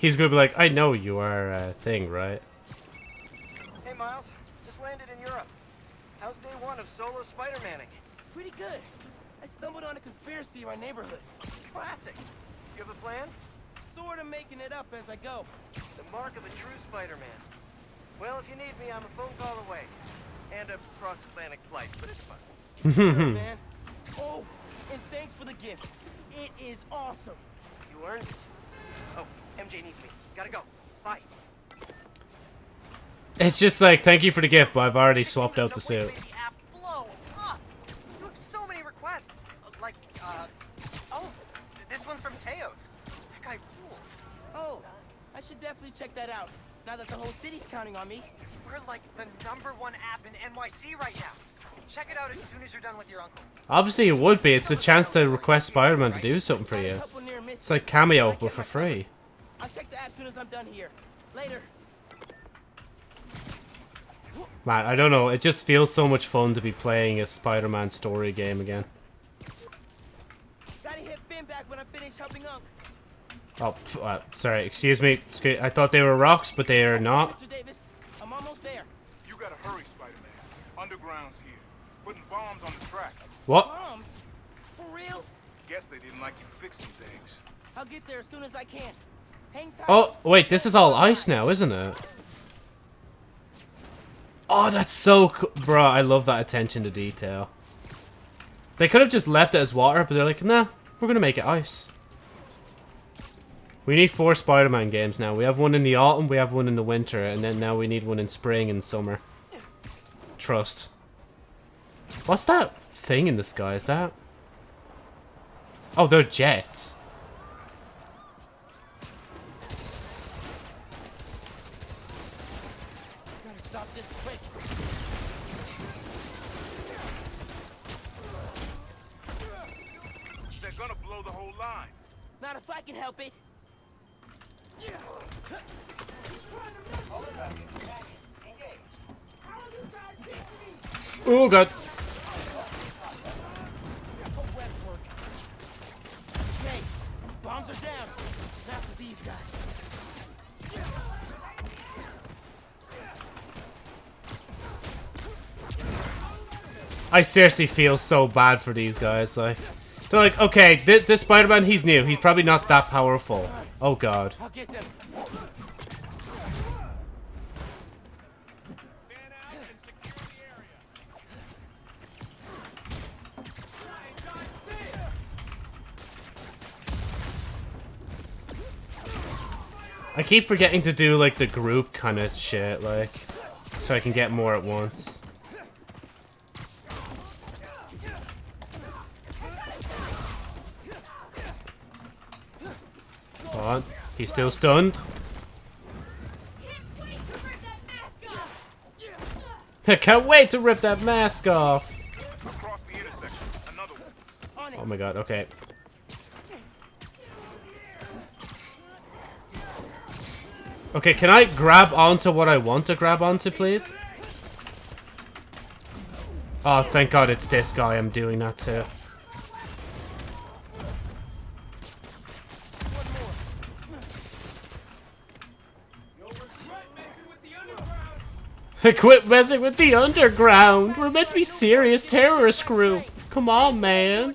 he's gonna be like, I know you are a thing, right? Hey, Miles. Just landed in Europe. How's day one of solo Spider-Manning? Pretty good. I stumbled on a conspiracy in my neighborhood. Classic. You have a plan? Sort of making it up as I go. It's a mark of a true Spider-Man. Well, if you need me, I'm a phone call away. And a cross-Atlantic flight, but it's fun. Sure, man. Oh, and thanks for the gift. It is awesome. You earned it. MJ needs me. Gotta go. Bye. It's just like, thank you for the gift, but I've already swapped out the suit. Baby app blow up. You have so many requests. Uh, Like, uh, oh, this one's from Teos. That guy rules. Oh, I should definitely check that out. Now that the whole city's counting on me. We're like the number one app in NYC right now. Check it out as soon as you're done with your uncle. Obviously, it would be. It's the chance to request Spider-Man to do something for you. couple near misses. It's like Cameo, but for free. I'll check the app as soon as I'm done here. Later. Man, I don't know. It just feels so much fun to be playing a Spider-Man story game again. Gotta hit Phin back when I finish helping Unc. Oh, uh, sorry. Excuse me. I thought they were rocks, but they are not. Mr. Davis, I'm almost there. You gotta hurry, Spider-Man. Underground's here. Putting bombs on the tracks. What? Bombs? For real? Guess they didn't like you fixing things. I'll get there as soon as I can. Oh, wait. This is all ice now, isn't it? Oh, that's so cool. Bro, I love that attention to detail. They could have just left it as water, but they're like, nah, we're going to make it ice. We need four Spider-Man games now. We have one in the autumn, we have one in the winter, and then now we need one in spring and summer. Trust. What's that thing in the sky? Is that... Oh, they're jets. Can help it. Oh, God. Okay, bombs are down. Now for these guys. I seriously feel so bad for these guys. Like, they're like, okay, th this Spider-Man, he's new. He's probably not that powerful. Oh God. I keep forgetting to do like the group kind of shit, like, so I can get more at once. Hold on. He's still stunned. I can't wait to rip that mask off. Oh my god, okay. Okay, can I grab onto what I want to grab onto, please? Oh, thank god it's this guy I'm doing that to. Quit messing with the underground! We're meant to be serious terrorist group! Come on, man!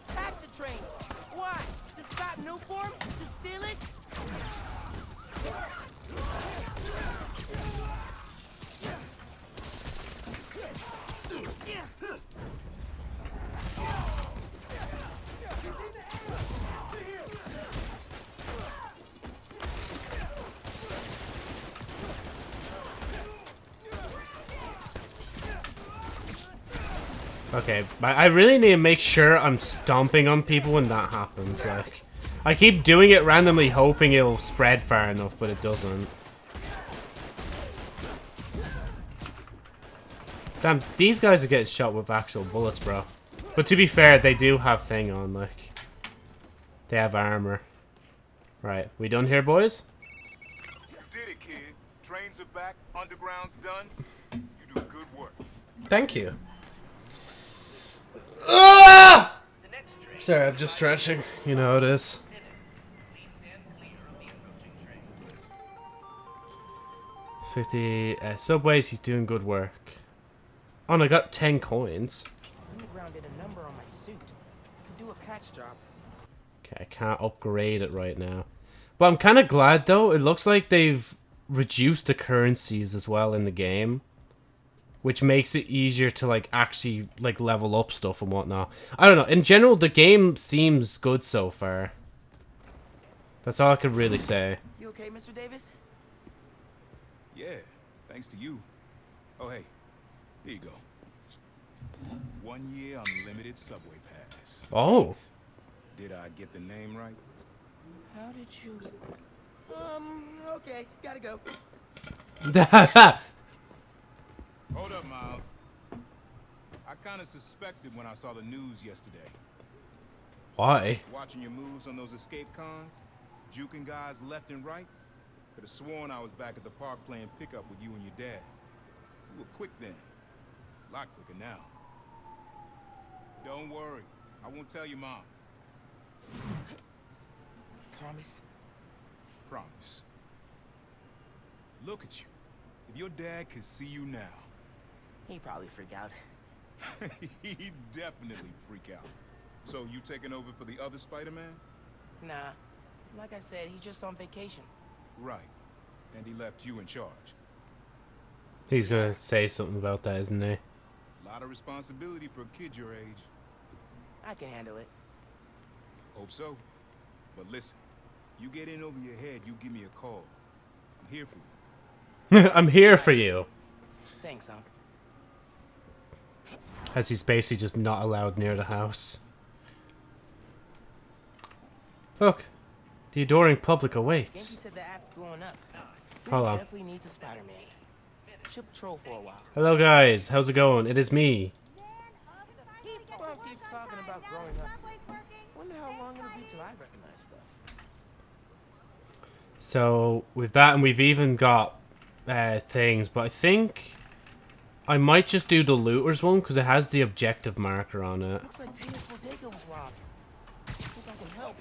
Okay, but I really need to make sure I'm stomping on people when that happens. Like, I keep doing it randomly, hoping it'll spread far enough, but it doesn't. Damn, these guys are getting shot with actual bullets, bro. But to be fair, they do have thing on, like. They have armor. Right, we done here, boys? You did it, kid. Trains are back. Underground's done. You do good work. Thank you. Ah! Sorry, I'm just stretching. You know how it is. 50 uh, subways. He's doing good work. Oh, and I got 10 coins. Underground did a number on my suit. Could do a patch job. Okay, I can't upgrade it right now. But I'm kind of glad, though. It looks like they've reduced the currencies as well in the game. Which makes it easier to, like, actually, like, level up stuff and whatnot. I don't know. In general, the game seems good so far. That's all I could really say. You okay, Mr. Davis? Yeah, thanks to you. Oh, hey, here you go. One year unlimited subway pass. Oh. Did I get the name right? How did you... Um, okay, gotta go. Hold up, Miles. I kind of suspected when I saw the news yesterday. Why? Watching your moves on those escape cons, juking guys left and right. Could have sworn I was back at the park playing pickup with you and your dad. You were quick then. A lot quicker now. Don't worry. I won't tell your mom. Promise? Promise. Look at you. If your dad could see you now, He probably freak out. he'd definitely freak out. So you taking over for the other Spider-Man? Nah. Like I said, he's just on vacation. Right. And he left you in charge. He's gonna say something about that, isn't he? A lot of responsibility for a kid your age. I can handle it. Hope so. But listen, you get in over your head, you give me a call. I'm here for you. I'm here for you. Thanks, Unc. As he's basically just not allowed near the house. Look, the adoring public awaits. said the app's blowing up. Hold on. definitely needs a Spider-Man. Should patrol for a while. Hello guys, how's it going? It is me. Mom keeps talking about growing up. Wonder how long it'll be till I recognize stuff. So, with that, and we've even got uh, things, but I think I might just do the looters one because it has the objective marker on it. Looks like Teo's bodega was robbed. Think I can help.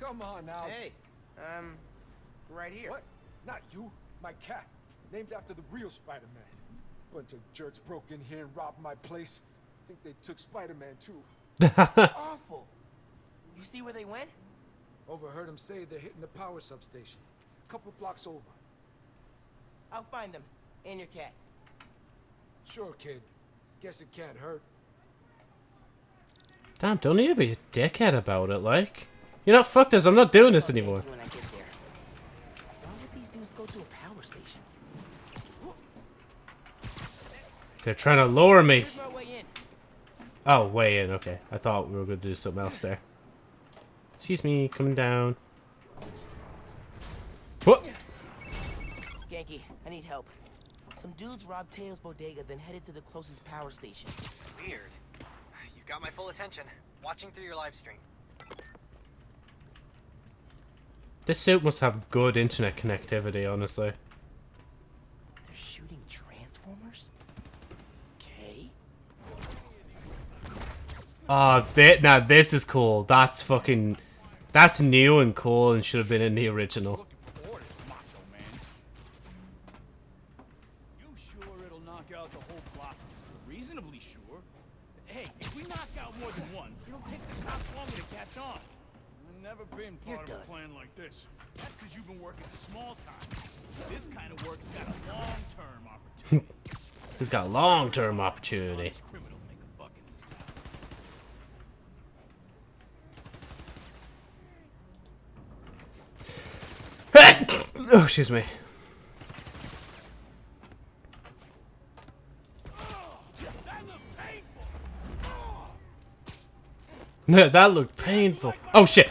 Come on now. Hey, um, right here. What? Not you. My cat. Named after the real Spider-Man. Bunch of jerks broke in here and robbed my place. Think they took Spider-Man too. Awful. You see where they went? Overheard them say they're hitting the power substation. Couple blocks over. I'll find them. And your cat. Sure, kid. Guess it can't hurt. Damn, don't need to be a dickhead about it, like. You know, fuck this, I'm not doing this anymore. When I get there. Why would these dudes go to a power station? They're trying to lower me. Way. Oh, way in, okay. I thought we were going to do something else there. Excuse me, coming down. What? Ganke, I need help. Some dudes robbed Teo's bodega, then headed to the closest power station. Weird. You got my full attention. Watching through your live stream. This suit must have good internet connectivity, honestly. They're shooting transformers? Okay. Ah, thi- now this is cool. That's fucking... That's new and cool and should have been in the original. Looking for orders, Macho Man. You sure it'll knock out the whole block? Reasonably sure. Hey, if we knock out more than one, it'll take the cops longer to catch on. I've never been You're part of a done. plan like this. That's because you've been working small time. This kind of work's got a long-term opportunity. He's got long-term opportunity. Honest criminals make a buck in town. oh, excuse me. That looked painful. Oh, shit.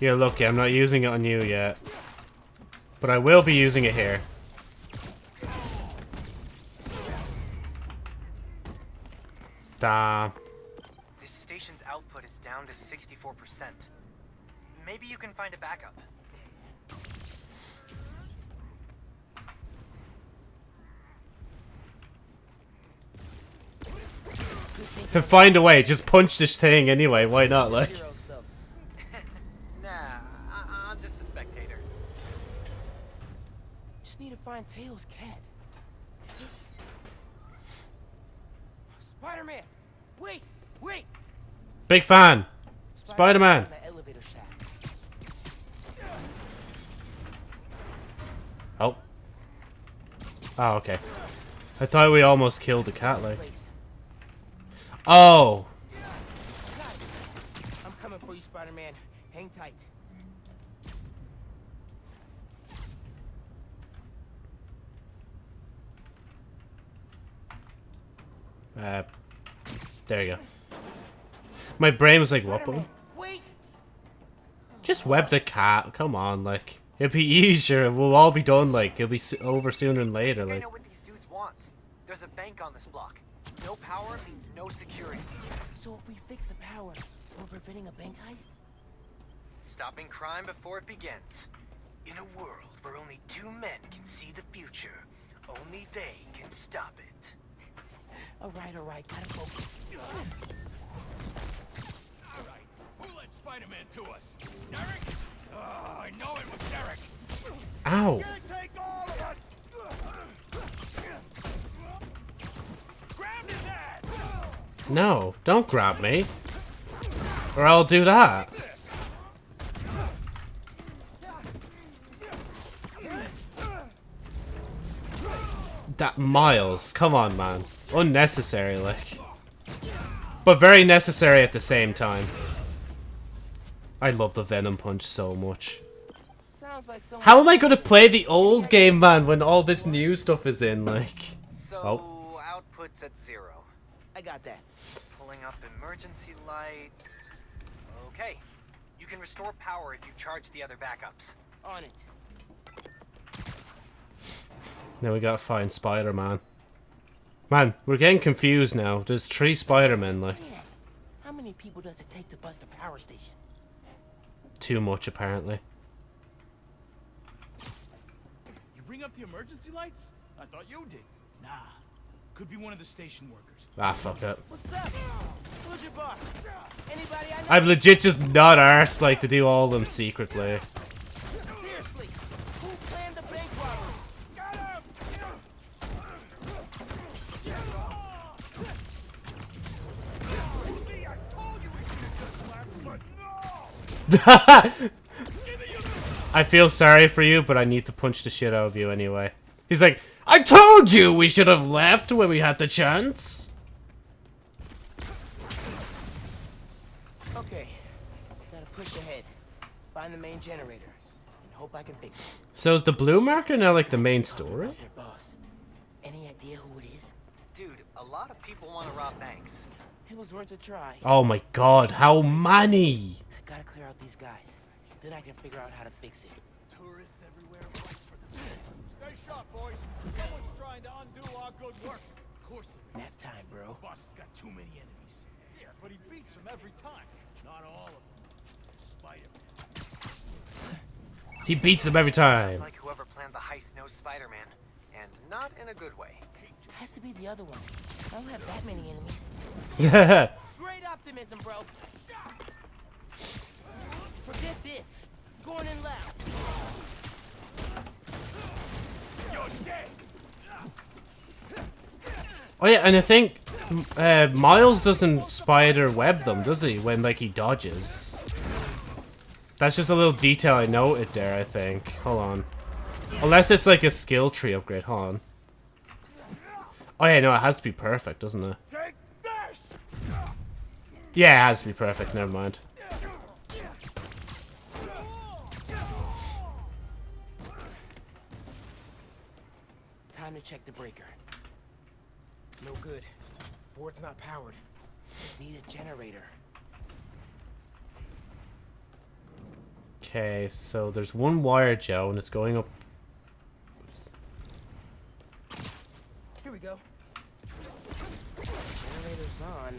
You're lucky, I'm not using it on you yet. But I will be using it here. Damn. This station's output is down to 64%. Maybe you can find a backup. Find a way. Just punch this thing anyway. Why not? Like, Hero stuff. Nah, I I'm just a spectator. Just need to find Teo's cat. Spider-Man! Wait! Wait! Big fan. Spider-Man. in the elevator shaft. Oh. Oh, okay. I thought we almost killed the cat. Like, oh. I'm coming for you, Spider-Man. Hang tight. Uh, there you go. My brain was like, what? Wait! Just web the cat. Come on, like it'll be easier. We'll all be done. Like it'll be over sooner than later. I think I know what these dudes want. There's a bank on this block. No power means no security. So if we fix the power, we're preventing a bank heist? Stopping crime before it begins. In a world where only two men can see the future, only they can stop it. Alright, alright, gotta focus. All right, Spider-Man to us? Derek? Oh, I know it was Derek. ow. Take all of us. Grab his ass. No, don't grab me, or I'll do that. That Miles, come on, man. Unnecessary, like. But very necessary at the same time. I love the Venom Punch so much. Like. How am I gonna play the old game, man, when all this new stuff is in, like... So, Oh. output's at zero. I got that. Pulling up emergency lights. Okay. You can restore power if you charge the other backups. On it. Now we gotta find Spider-Man. Man, we're getting confused now. There's three Spider-Men, like, Man, how many people does it take to bust a power station? Too much apparently. You bring up the emergency lights? I thought you did. Nah, could be one of the station workers. Ah, fuck it. What's up? Who's your boss? Anybody I know? I'm legit just not arsed, like, to do all them secretly. I feel sorry for you, but I need to punch the shit out of you anyway. He's like, I told you we should have left when we had the chance. Okay, gotta push ahead. Find the main generator, and hope I can fix it. So is the blue marker now like the main story? About boss. Any idea who it is? Dude, a lot of people want to rob banks. It was worth a try. Oh my god, how many? Gotta clear out these guys. Then I can figure out how to fix it. Tourists everywhere fight for the Stay sharp, boys. Someone's trying to undo our good work. Of course there is. Nap time, bro. Boss has got too many enemies. Yeah, but he beats them every time. Not all of them. Spider-Man. He beats them every time. It's like whoever planned the heist knows Spider-Man. And not in a good way. Has to be the other one. I don't have that many enemies. Yeah. Great optimism, bro. Forget this. Loud. Oh yeah, and I think uh, Miles doesn't spider web them, does he? When like he dodges. That's just a little detail I noted there. I think. Hold on. Unless it's like a skill tree upgrade. Hold on. Oh yeah, no, it has to be perfect, doesn't it? Yeah, it has to be perfect. Never mind. To check the breaker. No good. Board's not powered. Need a generator. Okay, so there's one wire, Joe, and it's going up. Here we go. Generator's on.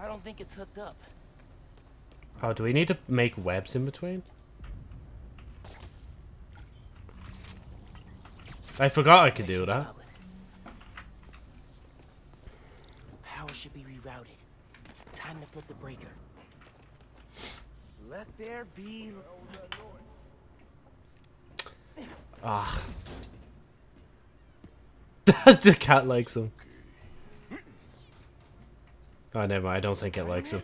I don't think it's hooked up. Oh, do we need to make webs in between? I forgot I could do that. power should be rerouted. Time to flip the breaker. Let there be. Ah. the cat likes him. Oh, never mind. I don't think it likes him.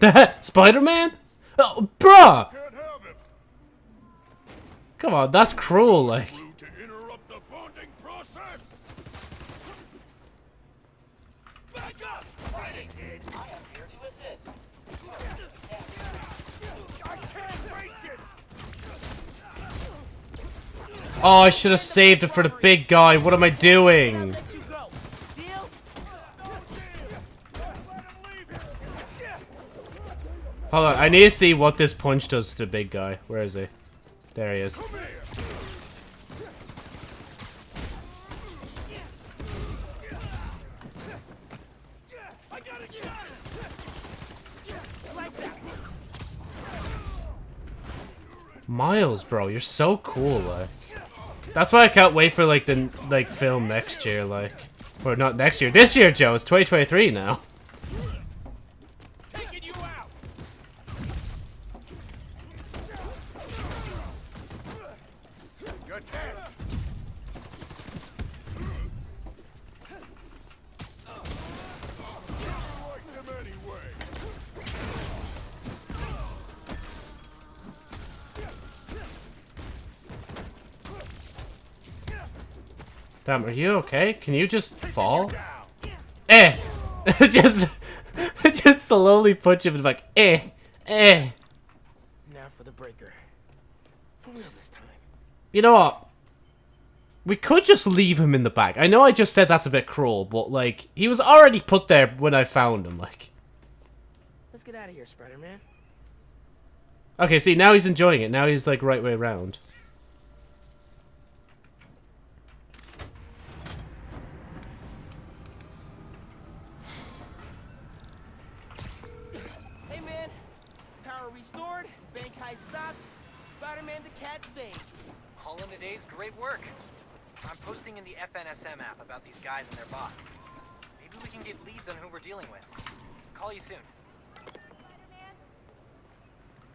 Spider-Man? Oh, bruh! Can't have him. Come on, that's cruel, like. Rude to interrupt the bonding process. Back up! Fighting kid. I can't reach it! Oh, I should have saved it for the big guy. What am I doing? Hold on, I need to see what this punch does to the big guy. Where is he? There he is. Miles, bro, you're so cool, like. That's why I can't wait for like the like film next year, like. Or not next year. This year, Joe. It's 2023 now. Damn, are you okay? Can you just fall? Eh! just, just slowly punch him and like, eh, eh. Now for the breaker. For real this time. You know what? We could just leave him in the bag. I know I just said that's a bit cruel, but like, he was already put there when I found him, like. Let's get out of here, Spider-Man. Okay, see, now he's enjoying it. Now he's like right way around. Hey, man. Power restored. Bank heist stopped. Spider-Man the cat saved. All in the day's great work. I'm posting in the FNSM app about these guys and their boss. Maybe we can get leads on who we're dealing with. Call you soon.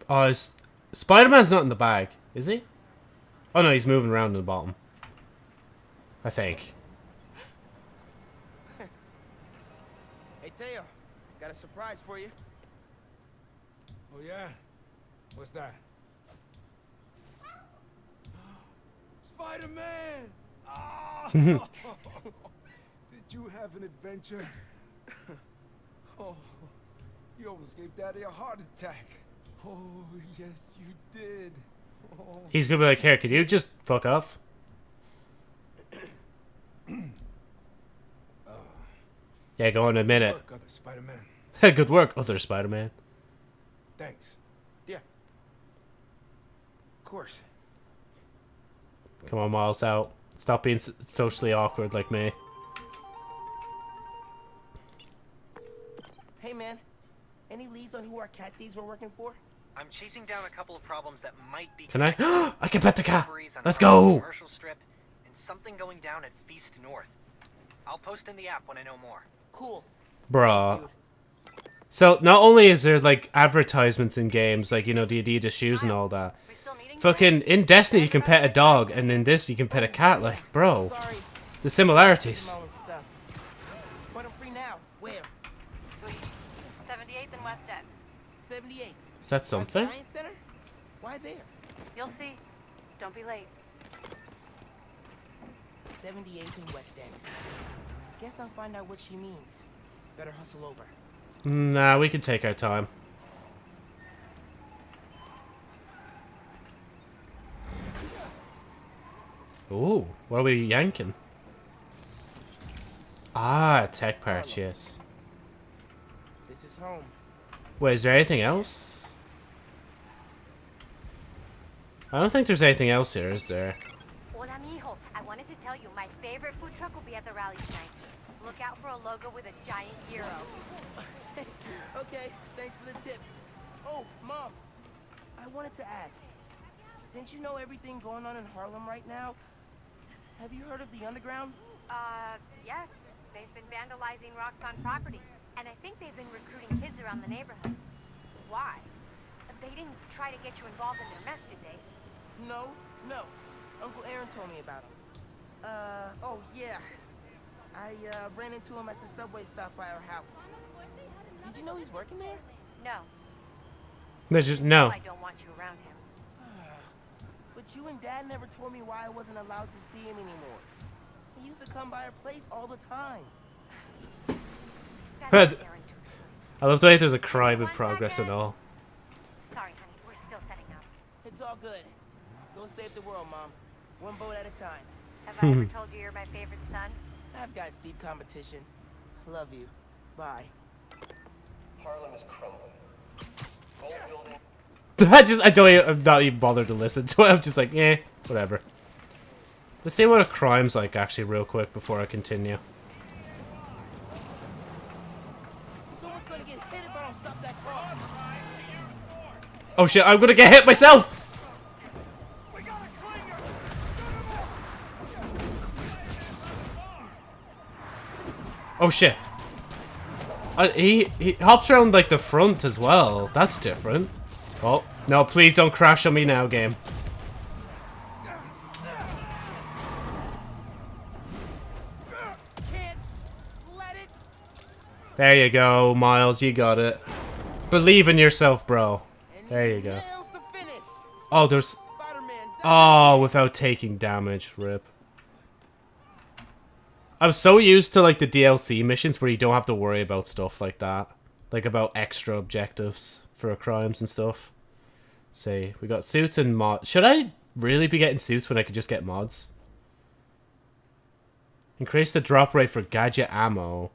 Uh, oh, is Spider-Man's not in the bag, is he? Oh no, he's moving around in the bottom. I think. Hey, Teo. Got a surprise for you. Oh yeah? What's that? Spider-Man! Did you have an adventure? Oh, you almost gave Daddy a heart attack. Oh, yes, you did. Oh. He's gonna be like, here, could you just fuck off? yeah, go on a minute. Look, other Spider-Man. Good work, other Spider-Man. Thanks. Yeah. Of course. Come on, Miles, out. Stop being socially awkward like me. Hey, man. Any leads on who our cat thieves were working for? I'm chasing down a couple of problems that might be Can I? connected. I can pet the cat. Let's go. Commercial strip and something going down at Feast North. I'll post in the app when I know more. Cool. Bruh. Dude. So, not only is there, like, advertisements in games, like, you know, the Adidas shoes and all that. We still meeting? Fucking, in Destiny you can pet a dog, and in this you can pet a cat, like, bro. The similarities. Small and stuff. But I'm free now. Where? Sweet. 78th and West End. 78. Is that something? Why there? You'll see. Don't be late. 78th and West End. Guess I'll find out what she means. Better hustle over. Nah, we can take our time. Ooh, what are we yanking? Ah, tech parts, yes. This is home. Wait, is there anything else? I don't think there's anything else here, is there? Hola, mijo. I wanted to tell you my favorite food truck will be at the rally tonight. Look out for a logo with a giant hero. Okay, thanks for the tip. Oh, Mom. I wanted to ask. Since you know everything going on in Harlem right now, have you heard of the Underground? Uh, yes. They've been vandalizing Roxxon property, and I think they've been recruiting kids around the neighborhood. Why? They didn't try to get you involved in their mess, did they? No, no. Uncle Aaron told me about him. Uh, oh yeah. I uh, ran into him at the subway stop by our house. Did you know he's working there? No. There's just no. I don't want you around him. But you and Dad never told me why I wasn't allowed to see him anymore. He used to come by our place all the time. That's But- to Aaron to. I love the way there's a crime in progress and all. Sorry, honey. We're still setting up. It's all good. Go save the world, Mom. One boat at a time. Have I ever told you you're my favorite son? I've got steep competition. Love you. Bye. Harlem is crumbling. Gold building. I just I don't even, I'm not even bothered to listen to it. I'm just like, eh, whatever. Let's see what a crime's like actually real quick before I continue. Someone's gonna get hit if I don't stop that car. Oh shit, I'm gonna get hit myself! Oh shit. Uh, he, he hops around like the front as well. That's different. Oh, no, please don't crash on me now, game. There you go, Miles, you got it. Believe in yourself, bro. There you go. Oh, there's... Oh, without taking damage. Rip. I'm so used to, like, the DLC missions where you don't have to worry about stuff like that. Like, about extra objectives for crimes and stuff. See, we got suits and mods. Should I really be getting suits when I could just get mods? Increase the drop rate for gadget ammo.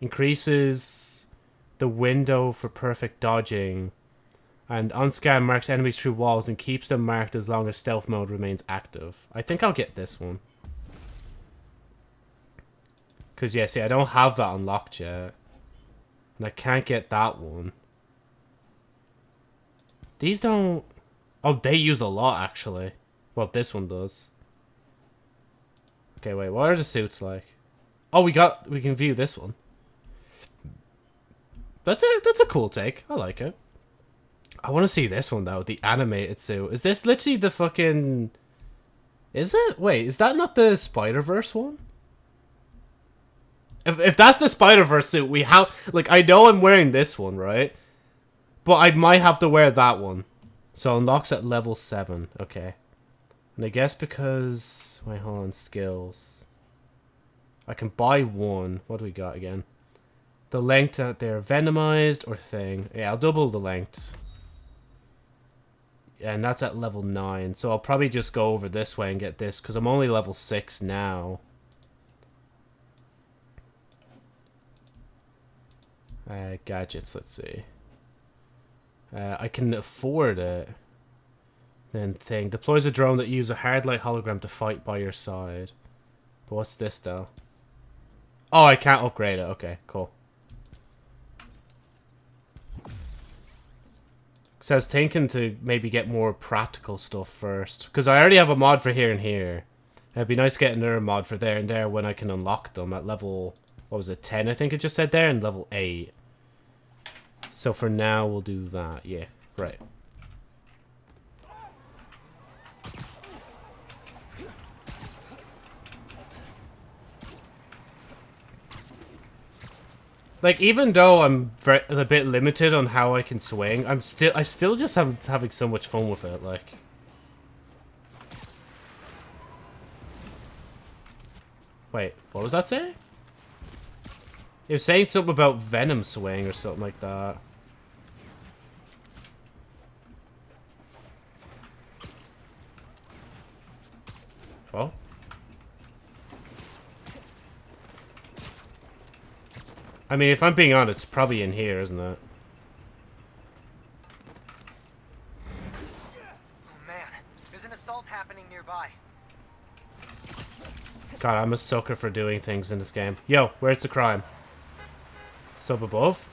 Increases the window for perfect dodging. And unscan marks enemies through walls and keeps them marked as long as stealth mode remains active. I think I'll get this one. Because, yeah, see, I don't have that unlocked yet. And I can't get that one. These don't... Oh, they use a lot, actually. Well, this one does. Okay, wait, what are the suits like? Oh, we got... We can view this one. That's a, that's a cool take. I like it. I want to see this one though, the animated suit. Is this literally the fucking? Is it? Wait, is that not the Spider Verse one? If if that's the Spider Verse suit, we have like I know I'm wearing this one, right? But I might have to wear that one. So unlocks at level seven. Okay. And I guess because wait, hold on, skills. I can buy one. What do we got again? The length that they're venomized or thing. Yeah, I'll double the length. And that's at level 9. So I'll probably just go over this way and get this. Because I'm only level 6 now. Uh, gadgets, let's see. Uh, I can afford it. Then thing. Deploys a drone that uses a hard light hologram to fight by your side. But what's this though? Oh, I can't upgrade it. Okay, cool. So I was thinking to maybe get more practical stuff first. Because I already have a mod for here and here. It'd be nice to get another mod for there and there when I can unlock them at level... What was it? 10 I think it just said there. And level 8. So for now we'll do that. Yeah, right. Like even though I'm a bit limited on how I can swing, I'm still I still just have having so much fun with it. Like, wait, what was that saying? It was saying something about Venom swing or something like that. I mean, if I'm being honest, it's probably in here, isn't it? Oh man, there's an assault happening nearby. God, I'm a sucker for doing things in this game. Yo, where's the crime? It's up above?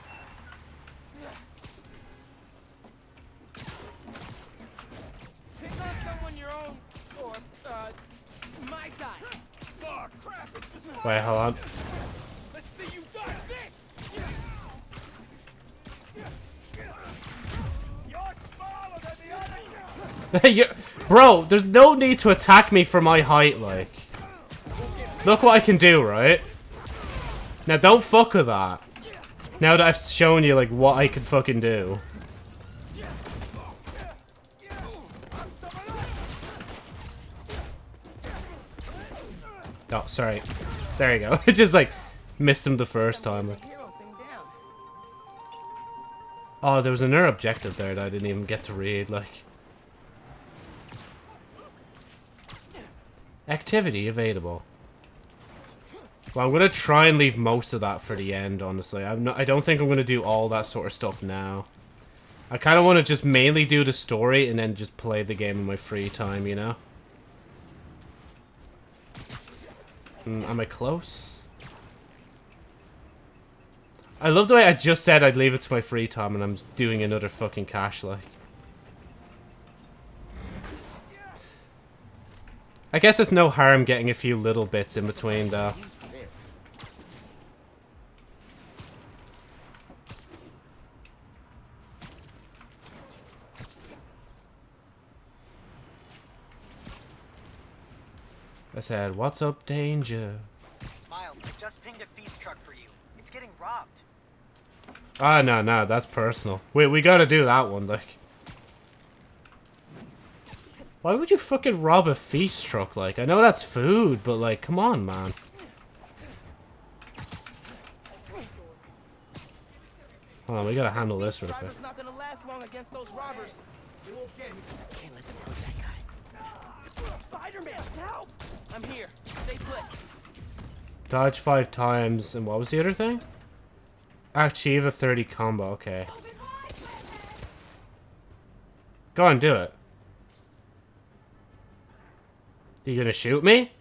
Wait, hold on. Bro, there's no need to attack me for my height, like. Look what I can do, right? Now, don't fuck with that. Now that I've shown you, like, what I can fucking do. Oh, sorry. There you go. it just, like, missed him the first time. Oh, there was another objective there that I didn't even get to read, like. Activity available. Well, I'm gonna try and leave most of that for the end, honestly. I'm not, I don't think I'm gonna do all that sort of stuff now. I kind of want to just mainly do the story and then just play the game in my free time, you know? Mm, am I close? I love the way I just said I'd leave it to my free time and I'm doing another fucking cash, like. I guess it's no harm getting a few little bits in between, though. Use for this. I said, what's up, danger? Miles, I just pinged a feast truck for you. It's getting robbed. Ah, no, no, that's personal. Wait, we gotta do that one, like. Why would you fucking rob a feast truck, like? I know that's food, but, like, come on, man. Hold on, we gotta handle this real quick. Spider-Man, help! I'm here. Stay put. Dodge five times, and what was the other thing? Achieve a 30 combo, okay. Go on, do it. You gonna shoot me?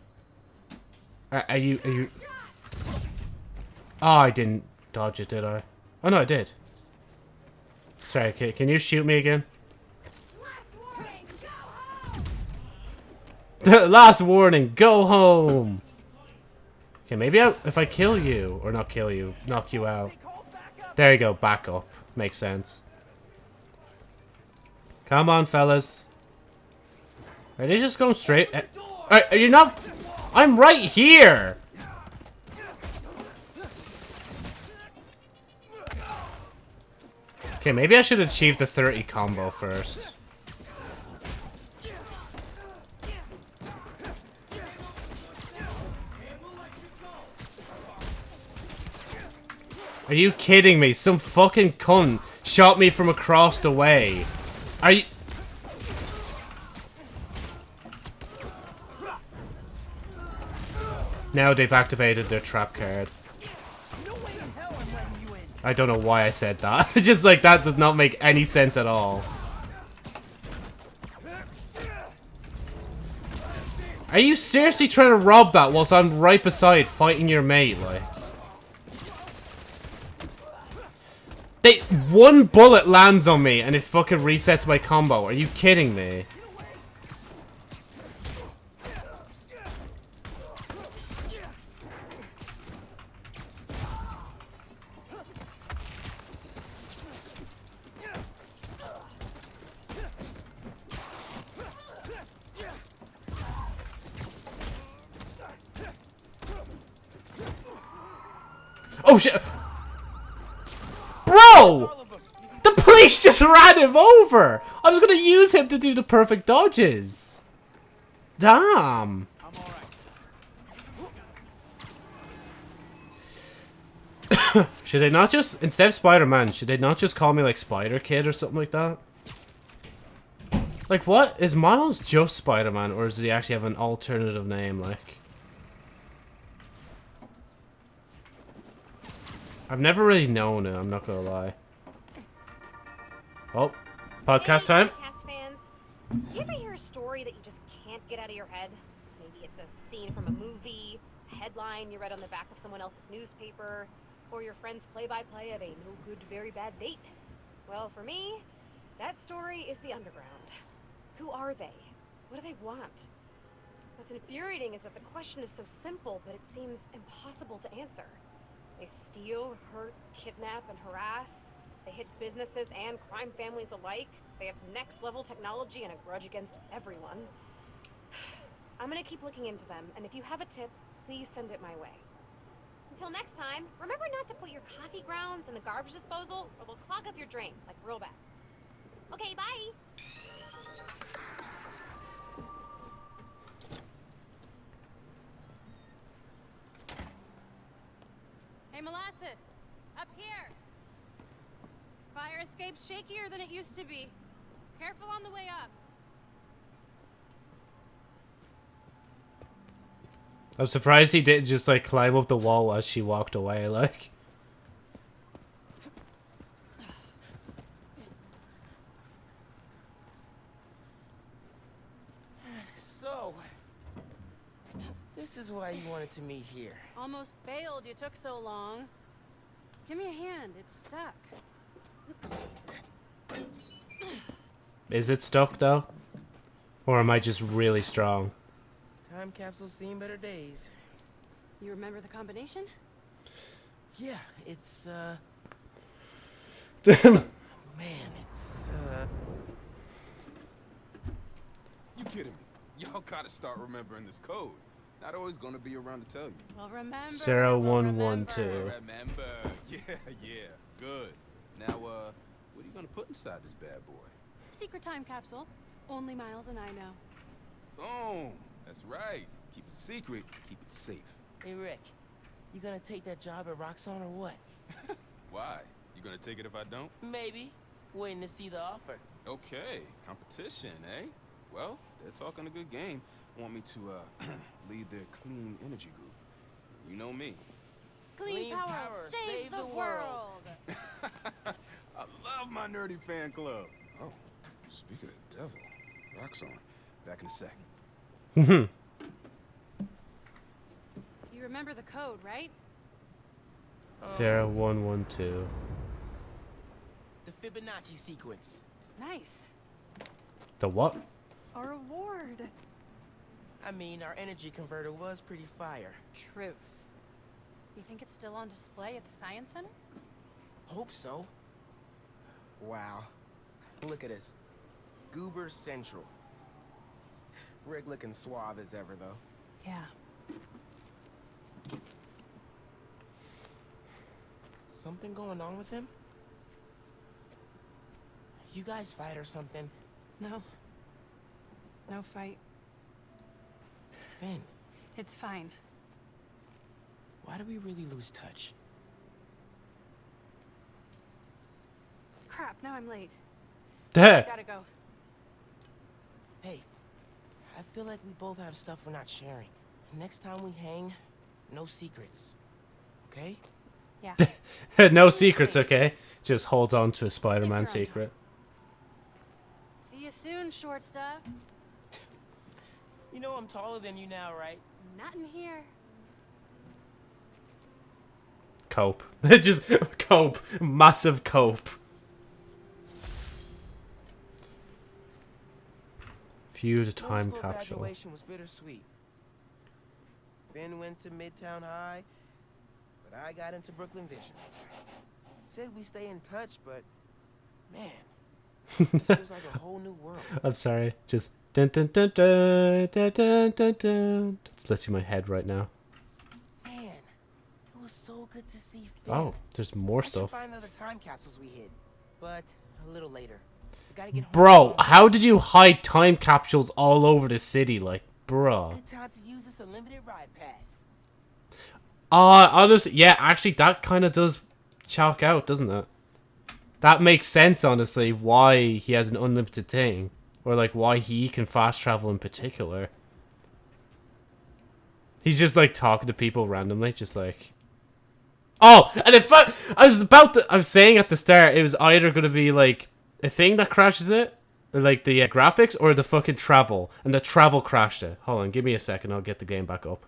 Are, are you, are you... Oh, I didn't dodge it, did I? Oh, no, I did. Sorry, can, can you shoot me again? Last warning, go home! Okay, maybe I, if I kill you, or not kill you, knock you out. There you go, back up. Makes sense. Come on, fellas. Are they just going straight? Are, are you not? I'm right here! Okay, maybe I should achieve the 30 combo first. Are you kidding me? Some fucking cunt shot me from across the way. Are you... Now they've activated their trap card. I don't know why I said that. Just like that does not make any sense at all. Are you seriously trying to rob that whilst I'm right beside fighting your mate, like? They one bullet lands on me and it fucking resets my combo. Are you kidding me? Oh shit! Bro! The police just ran him over! I was gonna use him to do the perfect dodges. Damn. should they not just, instead of Spider-Man, should they not just call me like Spider-Kid or something like that? Like what? Is Miles just Spider-Man or does he actually have an alternative name like? I've never really known it, I'm not gonna lie. Oh, podcast time? Podcast fans, you ever hear a story that you just can't get out of your head? Maybe it's a scene from a movie, a headline you read on the back of someone else's newspaper, or your friend's play-by-play of a no-good, very bad date. Well, for me, that story is the underground. Who are they? What do they want? What's infuriating is that the question is so simple, but it seems impossible to answer. They steal, hurt, kidnap, and harass. They hit businesses and crime families alike. They have next level technology and a grudge against everyone. I'm gonna keep looking into them, and if you have a tip, please send it my way. Until next time, remember not to put your coffee grounds in the garbage disposal, or they'll clog up your drain, like real bad. Okay, bye! Hey, Molasses! Up here! Fire escape's shakier than it used to be. Careful on the way up. I'm surprised he didn't just like climb up the wall as she walked away, like. So, this is why you wanted to meet here. Almost bailed you took so long. Give me a hand, it's stuck. Is it stuck though? Or am I just really strong? Time capsule's seen better days. You remember the combination? Yeah, it's, uh... Damn. Man, it's, uh... You kidding me? Y'all gotta start remembering this code. Not always gonna be around to tell you. Well, remember. Zero we'll one one remember. two. Remember. Yeah, yeah. Good. Now, uh, what are you gonna put inside this bad boy? Secret time capsule. Only Miles and I know. Boom. That's right. Keep it secret. Keep it safe. Hey, Rick. You gonna take that job at Roxxon or what? Why? You gonna take it if I don't? Maybe. Waiting to see the offer. Okay. Competition, eh? Well, they're talking a good game. Want me to, uh, lead their clean energy group. You know me. Clean, Clean power, power, save, the, world. I love my nerdy fan club. Oh, speaking of the devil, Roxxon. Back in a sec. Mhm. You remember the code, right? Sarah one one two. The Fibonacci sequence. Nice. The what? A reward. I mean, our energy converter was pretty fire. Truth. You think it's still on display at the Science Center? Hope so. Wow. Look at this. Goober Central. Rick looking suave as ever, though. Yeah. Something going on with him? You guys fight or something? No. No fight. Phin, It's fine. Why do we really lose touch? Crap, now I'm late. Duh. Gotta go. Hey, I feel like we both have stuff we're not sharing. Next time we hang, no secrets. Okay? Yeah. no secrets, okay? Just holds on to a Spider-Man secret. See you soon, short stuff. You know I'm taller than you now, right? Not in here. Cope. Just cope. Massive cope. View a time capsule. Was bittersweet. Phin went to Midtown High, but I got into Brooklyn Visions. Said we stay in touch, but man, this feels like a whole new world. I'm sorry. Just dun dun dun dun dun dun dun. dun. That's literally my head right now good to see Phin. Oh, there's more I stuff. find the time capsules we hid, but a little later. Bro, how did you hide time capsules all over the city? Like, bro. Good time to use this unlimited ride pass. Uh, honestly, yeah, actually, that kind of does chalk out, doesn't it? That makes sense, honestly, why he has an unlimited thing. Or, like, why he can fast travel in particular. He's just, like, talking to people randomly, just like... Oh, and in fact, I was about to... I was saying at the start, it was either going to be, like, a thing that crashes it, or, like, the uh, graphics, or the fucking travel. And the travel crashed it. Hold on, give me a second, I'll get the game back up.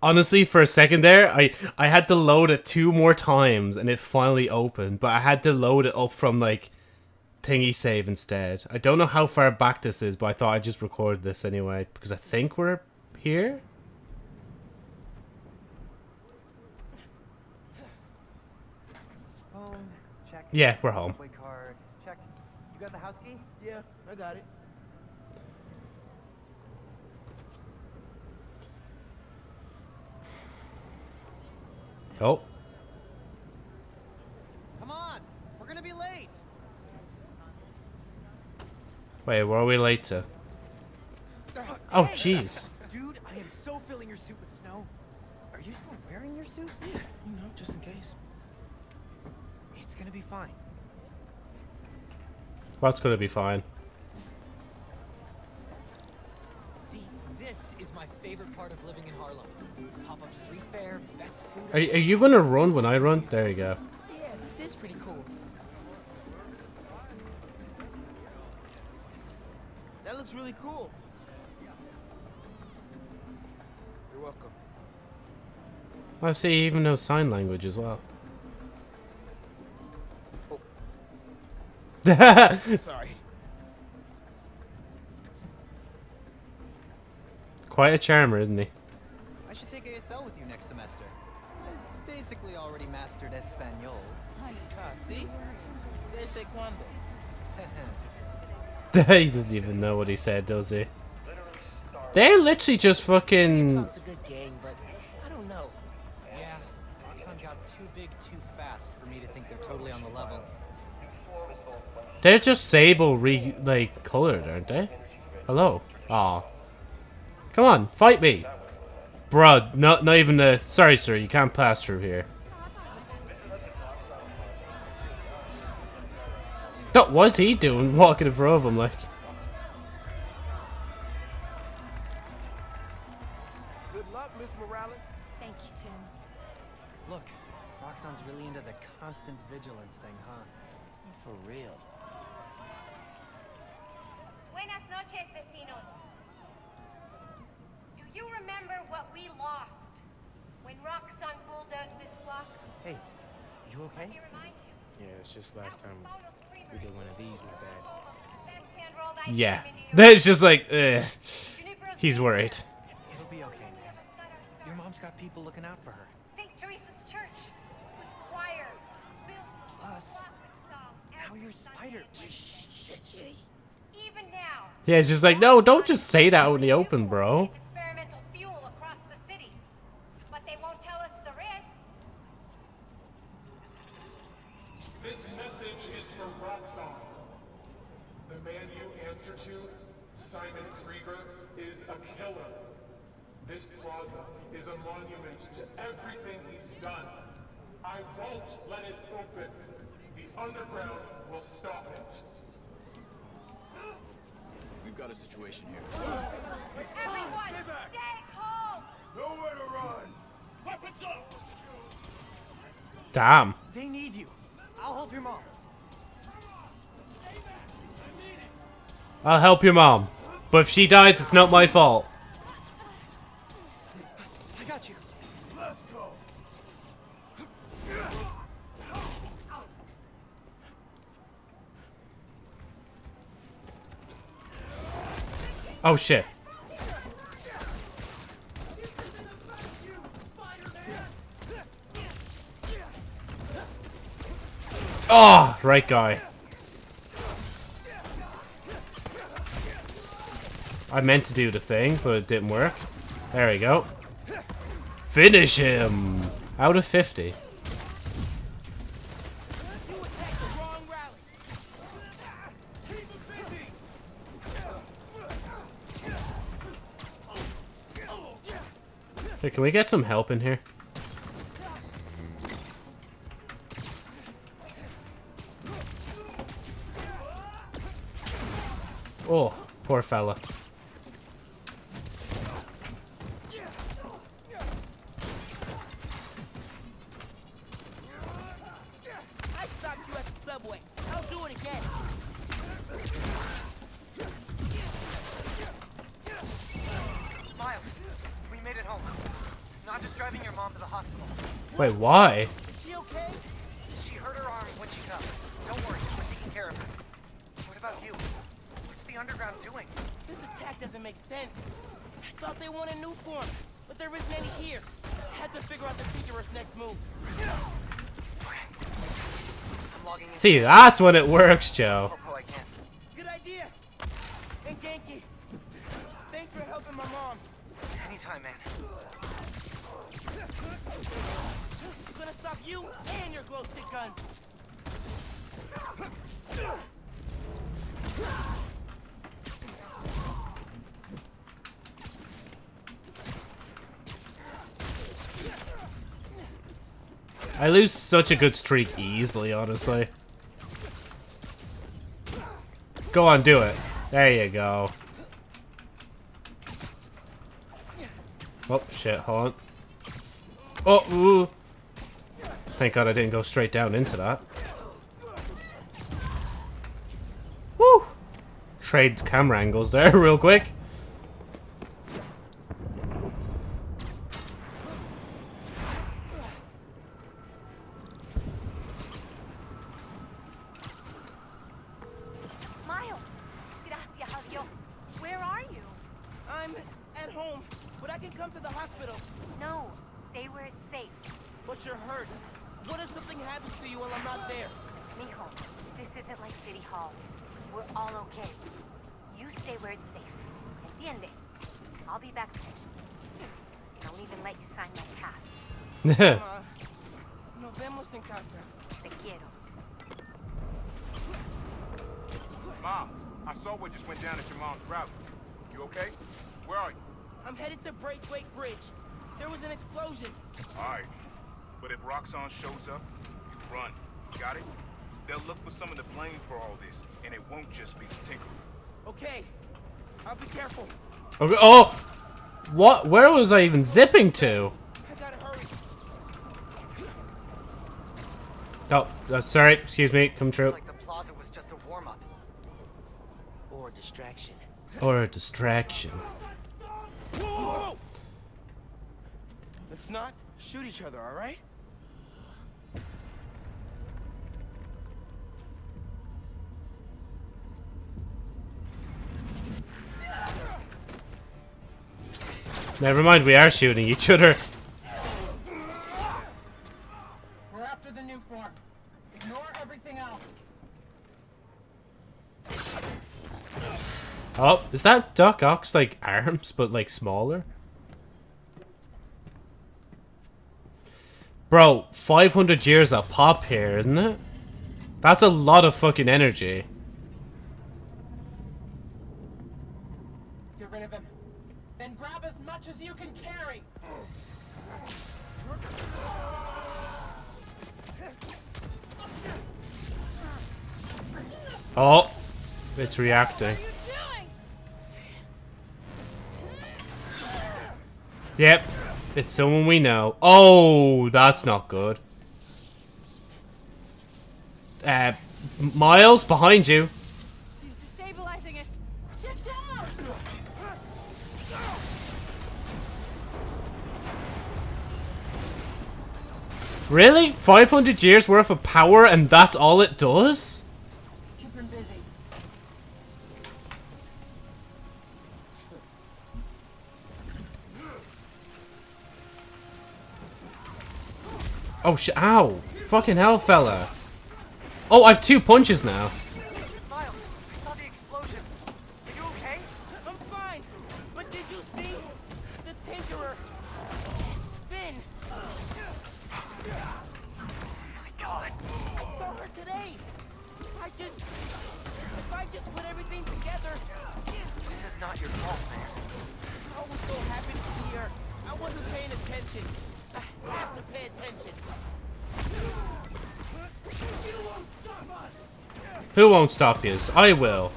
Honestly, for a second there, I, I had to load it two more times, and it finally opened. But I had to load it up from, like, thingy save instead. I don't know how far back this is, but I thought I'd just record this anyway, because I think we're here? Phone, check Yeah, we're home. Check. You got the house key? Yeah, I got it. Oh. Come on. We're gonna be late. Wait, where are we late to? Oh, jeez. Dude, I am so filling your suit with snow. Are you still wearing your suit? Yeah, you know, just in case. Gonna be fine. That's gonna be fine. See, this is my favorite part of living in Harlem. Pop-up street fair, best food. Are, are you gonna run when I run? There you go. Yeah, this is pretty cool. That looks really cool. You're welcome. I see even knows sign language as well. Sorry. Quite a charmer, isn't he? I should take ASL with you next semester. I basically already mastered Espanol. Ah, see? Desde cuando? he doesn't even know what he said, does he? They're literally just fucking. Talk's a good gang, but I don't know. yeah, Roxxon got too big too fast for me to think they're totally on the level. They're just sable re like colored, aren't they? Hello. Aw. Come on, fight me. Bruh, not not even the sorry sir, you can't pass through here. What was he doing walking in front of him like? Good luck, Miss Morales. Thank you, Tim. Look, Roxxon's really into the constant vigilance thing, huh? For real. Buenas noches, vecinos. Do you remember what we lost when Roxxon bulldozed this block? Hey, you okay? Let me remind you. Yeah, it's just last time we did one of these, my bad. Best hand rolled ice Yeah. cream in New York. They're just like, eh. He's worried. It'll be okay, man. Your mom's got people looking out for her. St. Teresa's Church was choir. Built Plus, now you're Spider. even now. Yeah, she's just like, no, don't just say that out in the open, bro. Experimental fuel across the city. But they won't tell us the risk. This message is for Roxxon. The man you answer to, Simon Krieger, is a killer. This plaza is a monument to everything he's done. I won't let it open. The underground will stop it. We've got a situation here. Everyone, stay calm. Nowhere to run! Weapons up! Damn. They need you. I'll help your mom. I'll help your mom. But if she dies, it's not my fault. I got you. Let's go! Oh shit. Oh, right guy. I meant to do the thing, but it didn't work. There we go. Finish him! Out of 50. You attacked the wrong rally. Hey, can we get some help in here? To poor fella. Wait, why? Is she okay? She hurt her arm when she fell. Don't worry, we're taking care of her. What about you? What's the underground doing? This attack doesn't make sense. I thought they wanted new form, but there isn't any here. Had to figure out the dangerous next move. I'm I'm logging in. See, that's when it works, Joe. Oh, Can. Good idea. And Ganke, thanks for helping my mom. Anytime, man. I'm gonna stop you and your glow stick guns. I lose such a good streak easily, honestly. Go on, do it. There you go. Oh, shit, hold on. Oh, ooh. Thank God I didn't go straight down into that. Woo! Trade camera angles there real quick. Nos vemos en casa. Te quiero. Miles, I saw what just went down at your mom's rally. You okay? Where are you? I'm headed to Braithwaite Bridge. There was an explosion. Alright. But if Roxxon shows up, you run. Got it? They'll look for some of the blame for all this, and it won't just be Tinker. Okay. I'll be careful. Okay, oh! What? Where was I even zipping to? I gotta hurry. Oh, uh, sorry. Excuse me. Come true. Like the plaza was just a warm-up. Or a distraction. Or a distraction. Whoa! Let's not shoot each other, all right? Never mind, we are shooting each other. Is that Doc Ock's like arms, but like smaller? Bro, 500 years of pop here, isn't it? That's a lot of fucking energy. Get rid of him. Then grab as much as you can carry. Oh, it's reacting. Yep, it's someone we know. Oh, that's not good. Uh, Miles, behind you. He's destabilizing it. Get down! Really? 500 years worth of power and that's all it does? Oh, sh- ow. Fucking hell, fella. Oh, I have two punches now. Miles, I saw the explosion. Are you okay? I'm fine. But did you see the Tinkerer? Phin. My God. I saw her today. I just, if I just put everything together, This is not your fault, man. I was so happy to see her. I wasn't paying attention. I have to pay attention. Who won't stop yous? I will.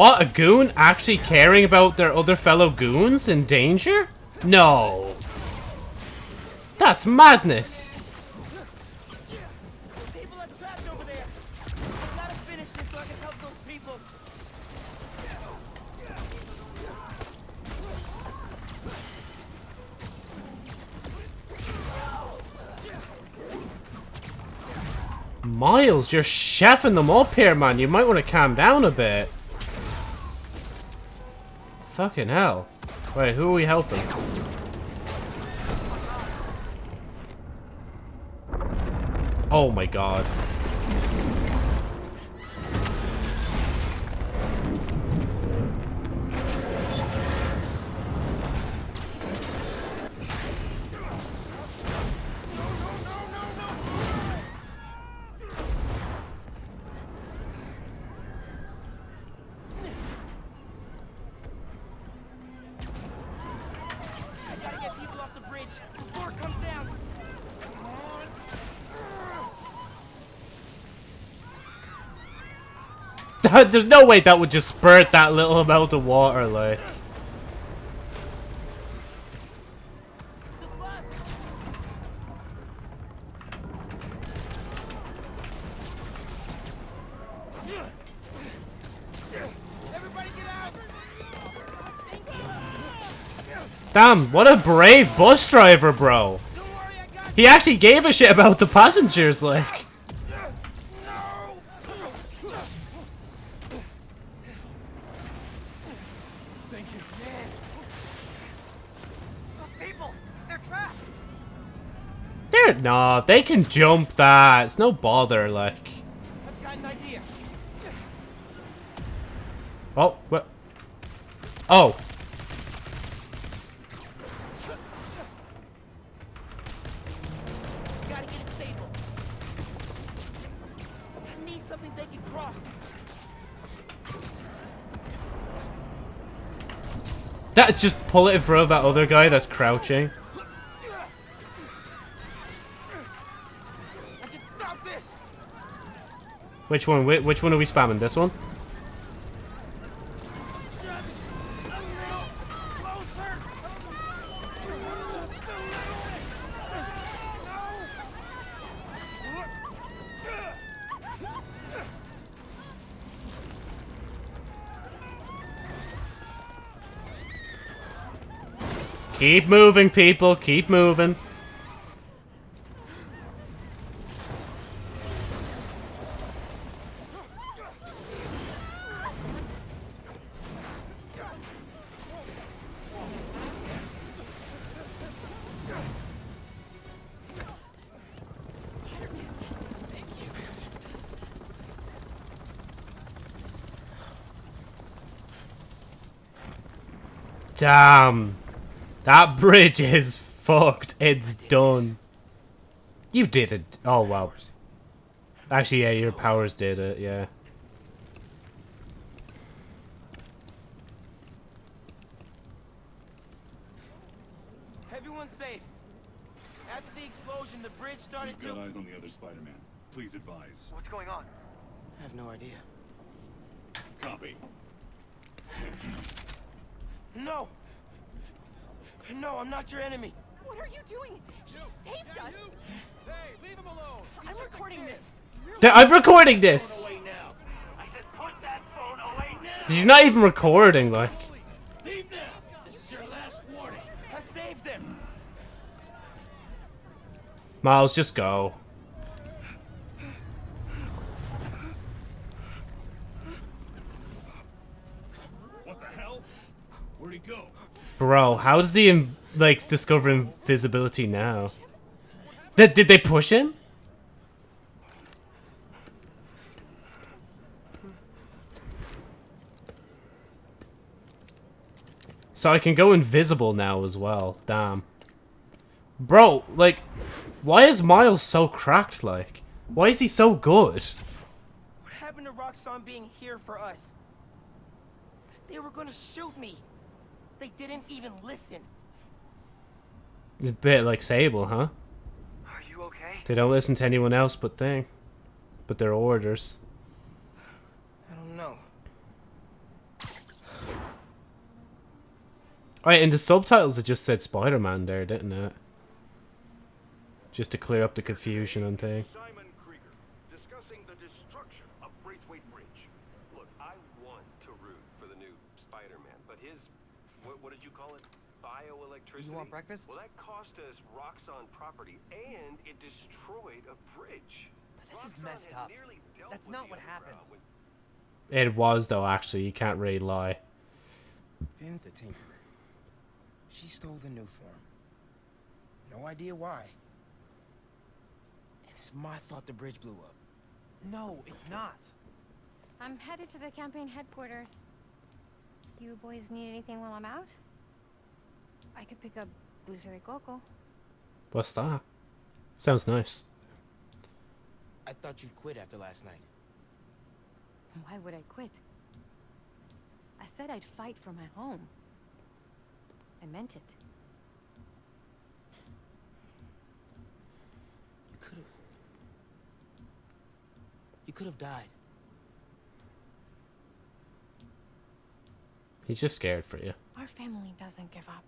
What, a goon actually caring about their other fellow goons in danger? No. That's madness. Miles, you're chefing them up here, man. You might want to calm down a bit. Fucking hell. Wait, who are we helping? Oh my god. There's no way that would just spurt that little amount of water, like. Damn, what a brave bus driver, bro. He actually gave a shit about the passengers, like. Thank you. Those people, they're trapped. They're nah, they can jump that. It's no bother, like. Oh, what? Oh, that just pull it in front of that other guy that's crouching. I can stop this. Which one? Whi- Which one are we spamming? This one? Keep moving, people. Keep moving. Damn. That bridge is fucked. It's done. You did it. Oh, wow. Actually, yeah, your powers did it, yeah. Everyone's safe. After the explosion, the bridge started We've to. got eyes on the other Spider-Man. Please advise. What's going on? I have no idea. Copy. No! No, I'm not your enemy. What are you doing? He saved us. Hey, leave him alone. I'm recording this. Th- I'm recording this! She's not even recording, like. Miles, just go. Bro, how does he, like, discover invisibility now? Did, did they push him? So I can go invisible now as well. Damn. Bro, like, why is Miles so cracked, like? Why is he so good? What happened to Roxxon being here for us? They were gonna shoot me. They didn't even listen. It's a bit like Sable, huh? Are you okay? They don't listen to anyone else but thing. But their orders. I don't know. Oh, yeah, in the subtitles it just said Spider-Man there, didn't it? Just to clear up the confusion and thing. Simon Krieger, discussing the destruction of Braithwaite Bridge. Look, I want to root for the new Spider-Man, but his, what, what did you call it? Bioelectricity? You want breakfast? Well, that cost us Roxxon property, and it destroyed a bridge. This is messed up. That's not what happened. It was, though, actually. You can't really lie. Phin's the tinkerer. She stole the Nuform. No idea why. And it's my fault the bridge blew up. No, it's not. I'm headed to the campaign headquarters. You boys need anything while I'm out? I could pick up dulce de coco. What's that? Sounds nice. I thought you'd quit after last night. Why would I quit? I said I'd fight for my home. I meant it. You could have. You could have died. He's just scared for you. Our family doesn't give up.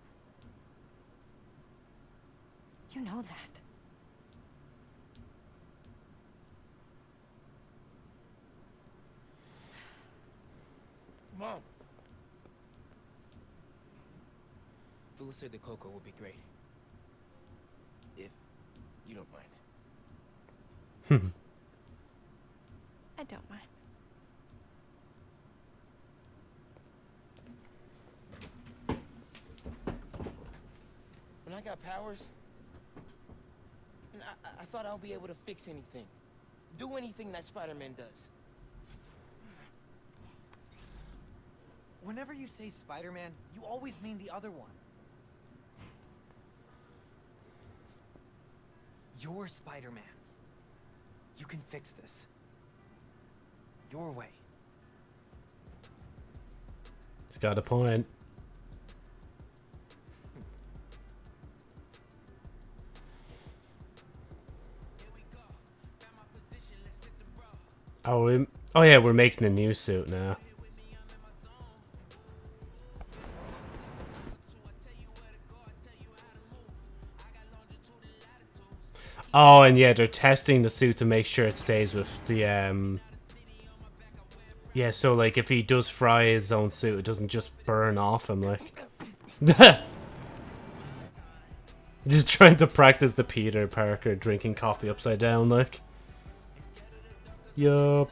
You know that. Mom. Dulce de coco would be great. If you don't mind. I don't mind. When I got powers, I, I- I thought I'll be able to fix anything. Do anything that Spider-Man does. Whenever you say Spider-Man, you always mean the other one. You're Spider-Man. You can fix this. Your way. It's got a point. Oh, we, oh yeah, we're making a new suit now. Oh, and yeah, they're testing the suit to make sure it stays with the, um... Yeah, so, like, if he does fry his own suit, it doesn't just burn off him, like... just trying to practice the Peter Parker drinking coffee upside down, like... Yup.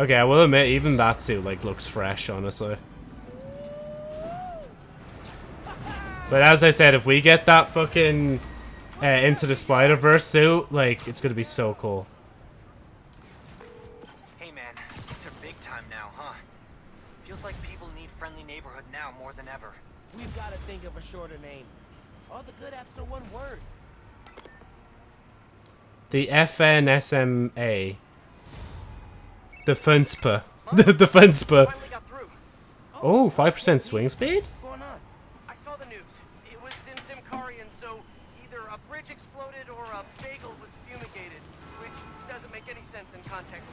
Okay, I will admit, even that suit, like, looks fresh, honestly. But as I said, if we get that fucking uh, Into the Spider-Verse suit, like, it's gonna be so cool. Hey man, it's a big time now, huh? Feels like people need friendly neighborhood now more than ever. We've got to think of a shorter name. All the good apps are one word. The FNSMA. The Funspa. The, the Funspa. Oh, 5% swing speed? I saw the news. It was in Symkarian, so either a bridge exploded or a bagel was fumigated, which doesn't make any sense in context.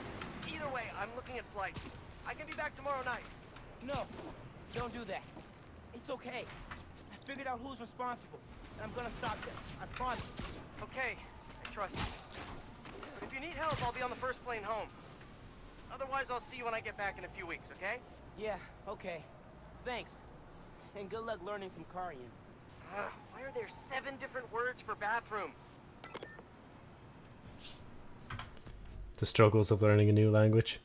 Either way, I'm looking at flights. I can be back tomorrow night. No, don't do that. It's okay. I figured out who's responsible, and I'm gonna stop them. I promise. Okay, I trust you. But if you need help, I'll be on the first plane home. Otherwise, I'll see you when I get back in a few weeks, okay? Yeah, okay. Thanks. And good luck learning some Karian. Ugh, why are there seven different words for bathroom? The struggles of learning a new language.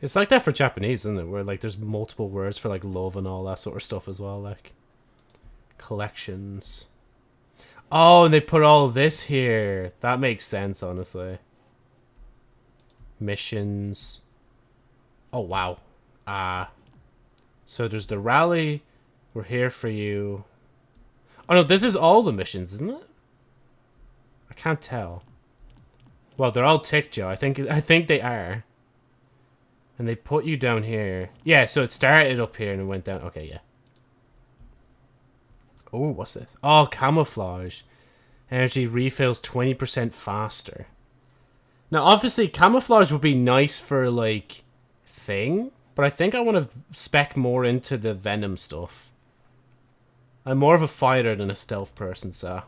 It's like that for Japanese, isn't it? Where, like, there's multiple words for, like, love and all that sort of stuff as well, like. Collections. Oh, and they put all this here. That makes sense, honestly. Missions. Oh, wow. Uh, so there's the rally. We're here for you. Oh, no, this is all the missions, isn't it? I can't tell. Well, they're all ticked, Joe. I think I think they are. And they put you down here. Yeah, so it started up here and it went down. Okay, yeah. Oh, what's this? Oh, camouflage. Energy refills 20% faster. Now, obviously, camouflage would be nice for, like, thing. But I think I want to spec more into the Venom stuff. I'm more of a fighter than a stealth person, so.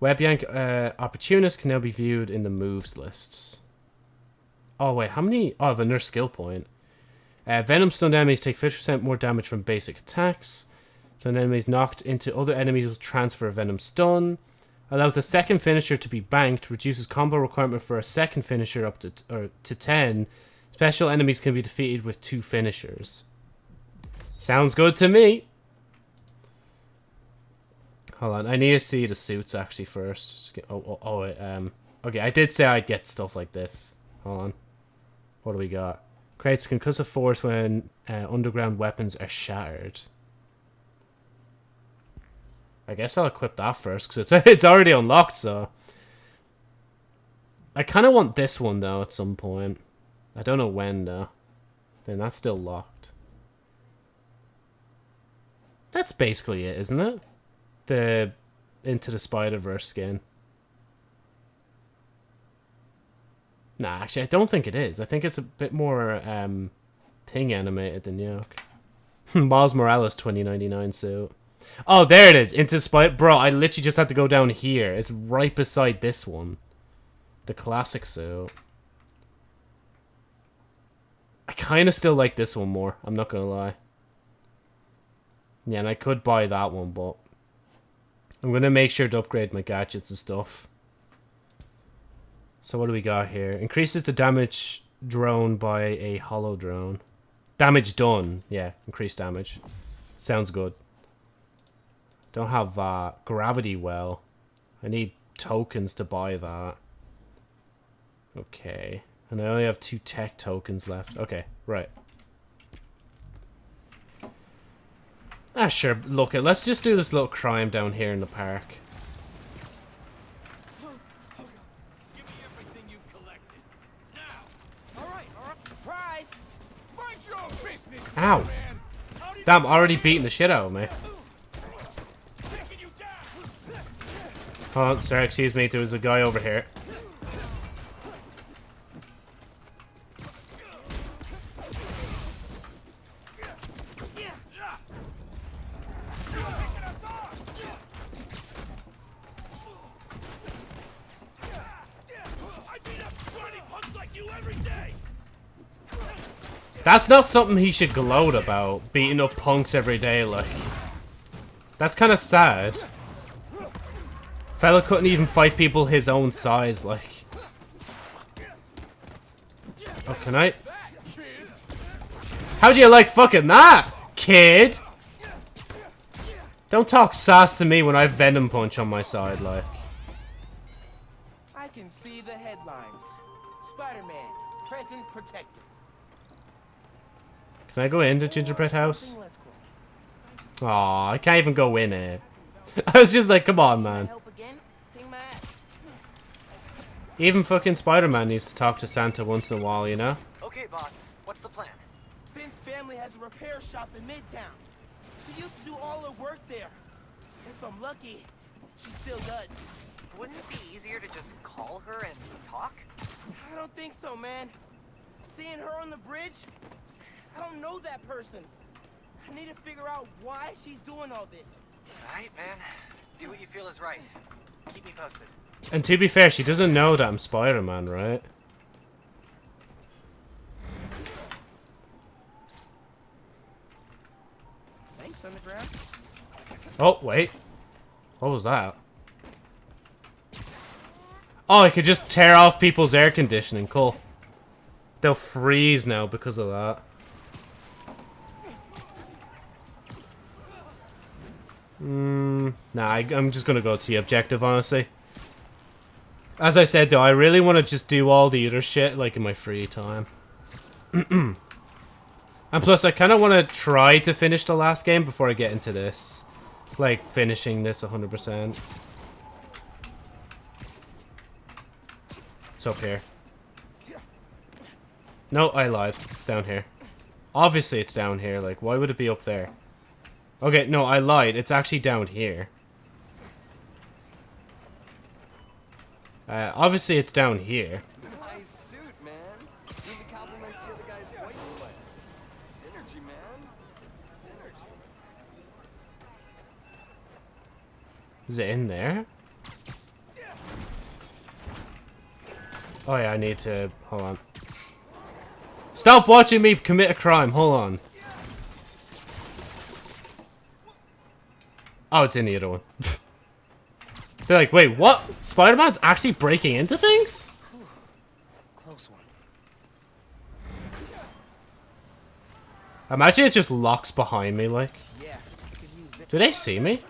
Web yank uh, opportunists can now be viewed in the moves lists. Oh wait, how many? Oh, have another skill point. Uh, Venom stunned enemies take 50% more damage from basic attacks. So is knocked into other enemies will transfer a Venom stun. Allows a second finisher to be banked. Reduces combo requirement for a second finisher up to or to 10. Special enemies can be defeated with two finishers. Sounds good to me. Hold on, I need to see the suits actually first. Get, oh, oh, oh, um, okay, I did say I'd get stuff like this. Hold on. What do we got? Creates concussive force when uh, underground weapons are shattered. I guess I'll equip that first, because it's, it's already unlocked, so... I kind of want this one, though, at some point. I don't know when, though. Then that's still locked. That's basically it, isn't it? the Into the Spider-Verse skin. Nah, actually, I don't think it is. I think it's a bit more um, thing animated than Yoke. Miles Morales 2099 suit. Oh, there it is. Into Spider... Bro, I literally just had to go down here. It's right beside this one. The classic suit. I kind of still like this one more. I'm not going to lie. Yeah, and I could buy that one, but... I'm going to make sure to upgrade my gadgets and stuff. So what do we got here? Increases the damage drone by a hollow drone. Damage done. Yeah, increased damage. Sounds good. Don't have uh, gravity well. I need tokens to buy that. Okay. And I only have two tech tokens left. Okay, right. Ah, sure. Look, let's just do this little crime down here in the park. Ow! Damn, already beating the shit out of me. Oh, sorry, excuse me, there was a guy over here. That's not something he should gloat about, beating up punks every day, like. That's kind of sad. Fella couldn't even fight people his own size, like. Oh, can I? How do you like fucking that, kid? Don't talk sass to me when I have Venom Punch on my side, like. I can see the headlines. Spider-Man, present protector. Can I go in the gingerbread house? Aw, I can't even go in it. I was just like, come on, man. Even fucking Spider-Man needs to talk to Santa once in a while, you know? Okay, boss. What's the plan? Phin's family has a repair shop in Midtown. She used to do all her work there. If I'm lucky, she still does. Wouldn't it be easier to just call her and talk? I don't think so, man. Seeing her on the bridge, I don't know that person. I need to figure out why she's doing all this. Alright, man. Do what you feel is right. Keep me posted. And to be fair, she doesn't know that I'm Spider-Man, right? Thanks, Underground. Oh, wait. What was that? Oh, I could just tear off people's air conditioning. Cool. They'll freeze now because of that. Mm, nah, I, I'm just gonna go to the objective, honestly. As I said, though, I really want to just do all the other shit, like, in my free time. and plus, I kind of want to try to finish the last game before I get into this. Like, finishing this 100%. It's up here. No, I lied. It's down here. Obviously, it's down here. Like, why would it be up there? Okay, no, I lied. It's actually down here. Uh, obviously, it's down here. Synergy, man. Is it in there? Oh yeah, I need to... Hold on. Stop watching me commit a crime. Hold on. Oh, it's in the other one. They're like, wait, what? Spider-Man's actually breaking into things? Close one. Imagine it just locks behind me, like. Do they see me?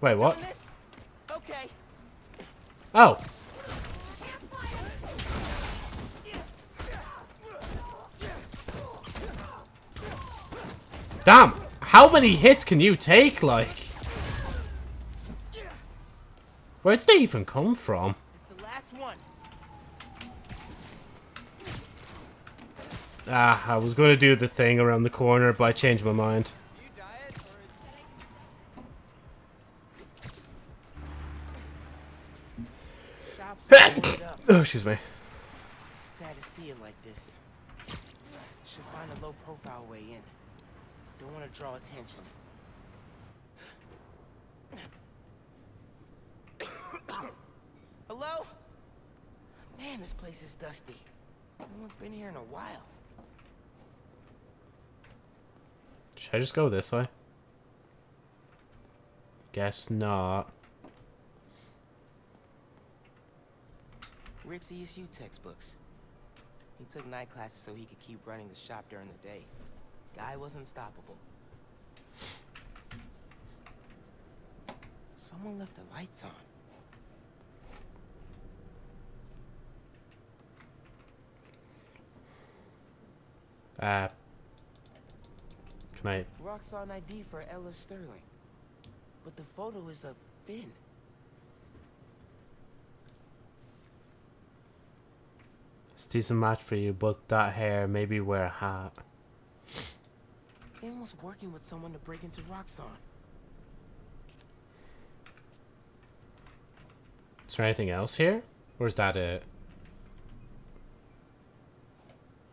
Wait, what? Okay. Oh. Damn! How many hits can you take, like? Where did they even come from? It's the last one. Ah, I was gonna do the thing around the corner, but I changed my mind. Shops are boarded up. Oh, excuse me. Sad to see it like this. Should find a low profile way in. Don't want to draw attention. Hello? Man, this place is dusty. No one's been here in a while. Should I just go this way? Guess not. Rick's ESU textbooks. He took night classes so he could keep running the shop during the day. Guy was unstoppable. Someone left the lights on. Uh. Can I? Roxxon ID for Ella Sterling. But the photo is of Phin. It's a decent match for you, but that hair, maybe wear a hat. Phin was working with someone to break into Roxxon. Is there anything else here? Or is that it?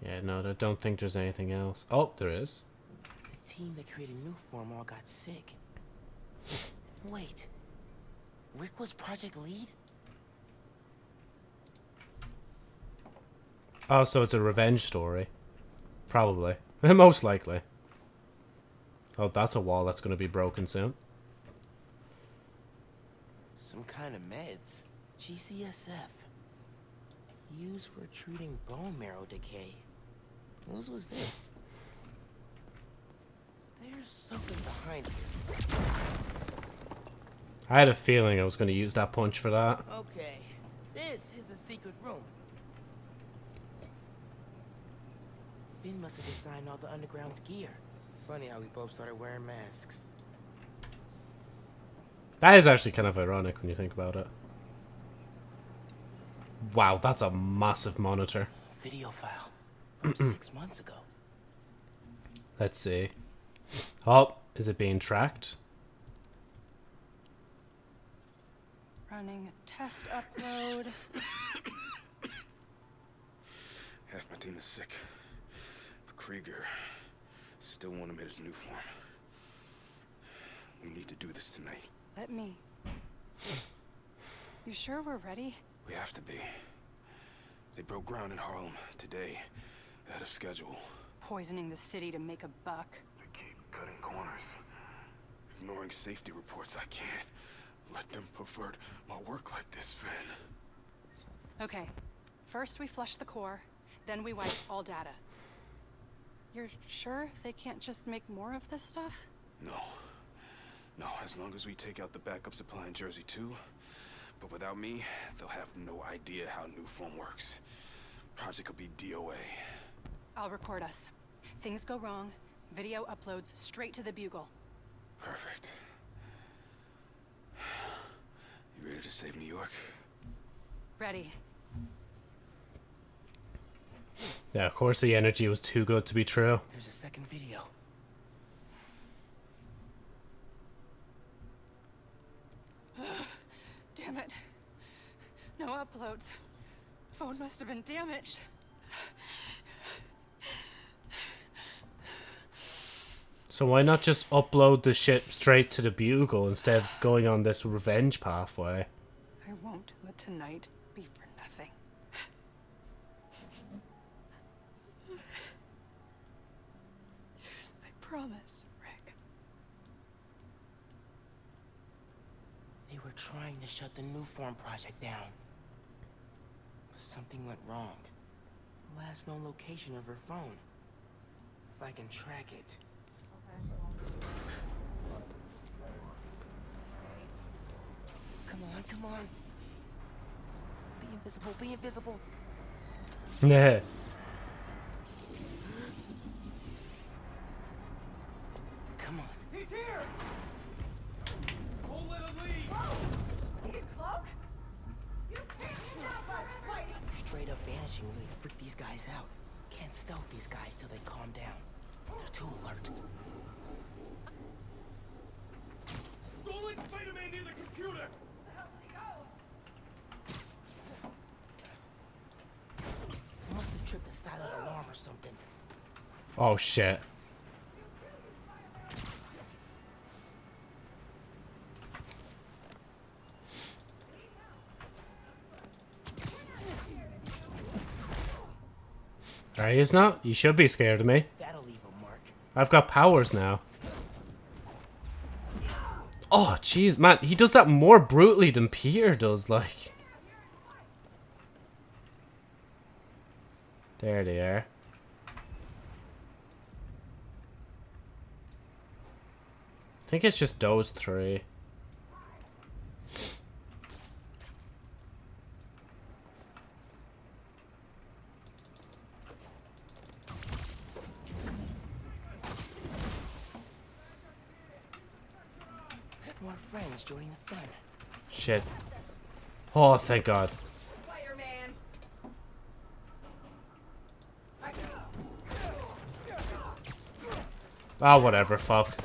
Yeah, no, I don't think there's anything else. Oh, there is. The team that created New Form all got sick. Wait. Rick was project lead? Oh, so it's a revenge story. Probably. Most likely. Oh, that's a wall that's going to be broken soon. Some kind of meds. GCSF. Used for treating bone marrow decay. Whose was this? There's something behind here. I had a feeling I was going to use that punch for that. Okay. This is a secret room. Phin must have designed all the underground's gear. Funny how we both started wearing masks. That is actually kind of ironic when you think about it. Wow, that's a massive monitor. Video file six months ago. Let's see. Oh, is it being tracked? Running a test upload. Half my team is sick. But Krieger still won't admit his Nuform. We need to do this tonight. Let me. You sure we're ready? We have to be. They broke ground in Harlem today, ahead of schedule. Poisoning the city to make a buck. They keep cutting corners, ignoring safety reports. I can't let them pervert my work like this, Phin. Okay. First we flush the core, then we wipe all data. You're sure they can't just make more of this stuff? No. No, as long as we take out the backup supply in Jersey too. But without me, they'll have no idea how new form works. Project will be DOA. I'll record us. Things go wrong, video uploads straight to the Bugle. Perfect. You ready to save New York? Ready. Yeah, of course the energy was too good to be true. There's a second video. Damn it. No uploads. Phone must have been damaged. So So why not just upload the ship straight to the Bugle instead of going on this revenge pathway? I won't let tonight be for nothing. I promise, Rick. They were trying to shut the Nuform project down. Something went wrong. Last known location of her phone. If I can track it. Come on, come on. Be invisible, be invisible. Yeah. Come on. He's here! Won't let him leave! You cloak? You can't stop us, Spidey! Straight up vanishing really freak these guys out. Can't stealth these guys till they calm down. They're too alert. Don't let Spider-Man near the computer! They must have tripped a silent alarm or something. Oh shit. Alright, he's not. You should be scared of me. That'll leave a mark. I've got powers now. Oh, jeez, man. He does that more brutally than Peter does, like. There they are. I think it's just those three. More friends joining the fun. Shit. Oh, thank God. Ah, whatever, fuck.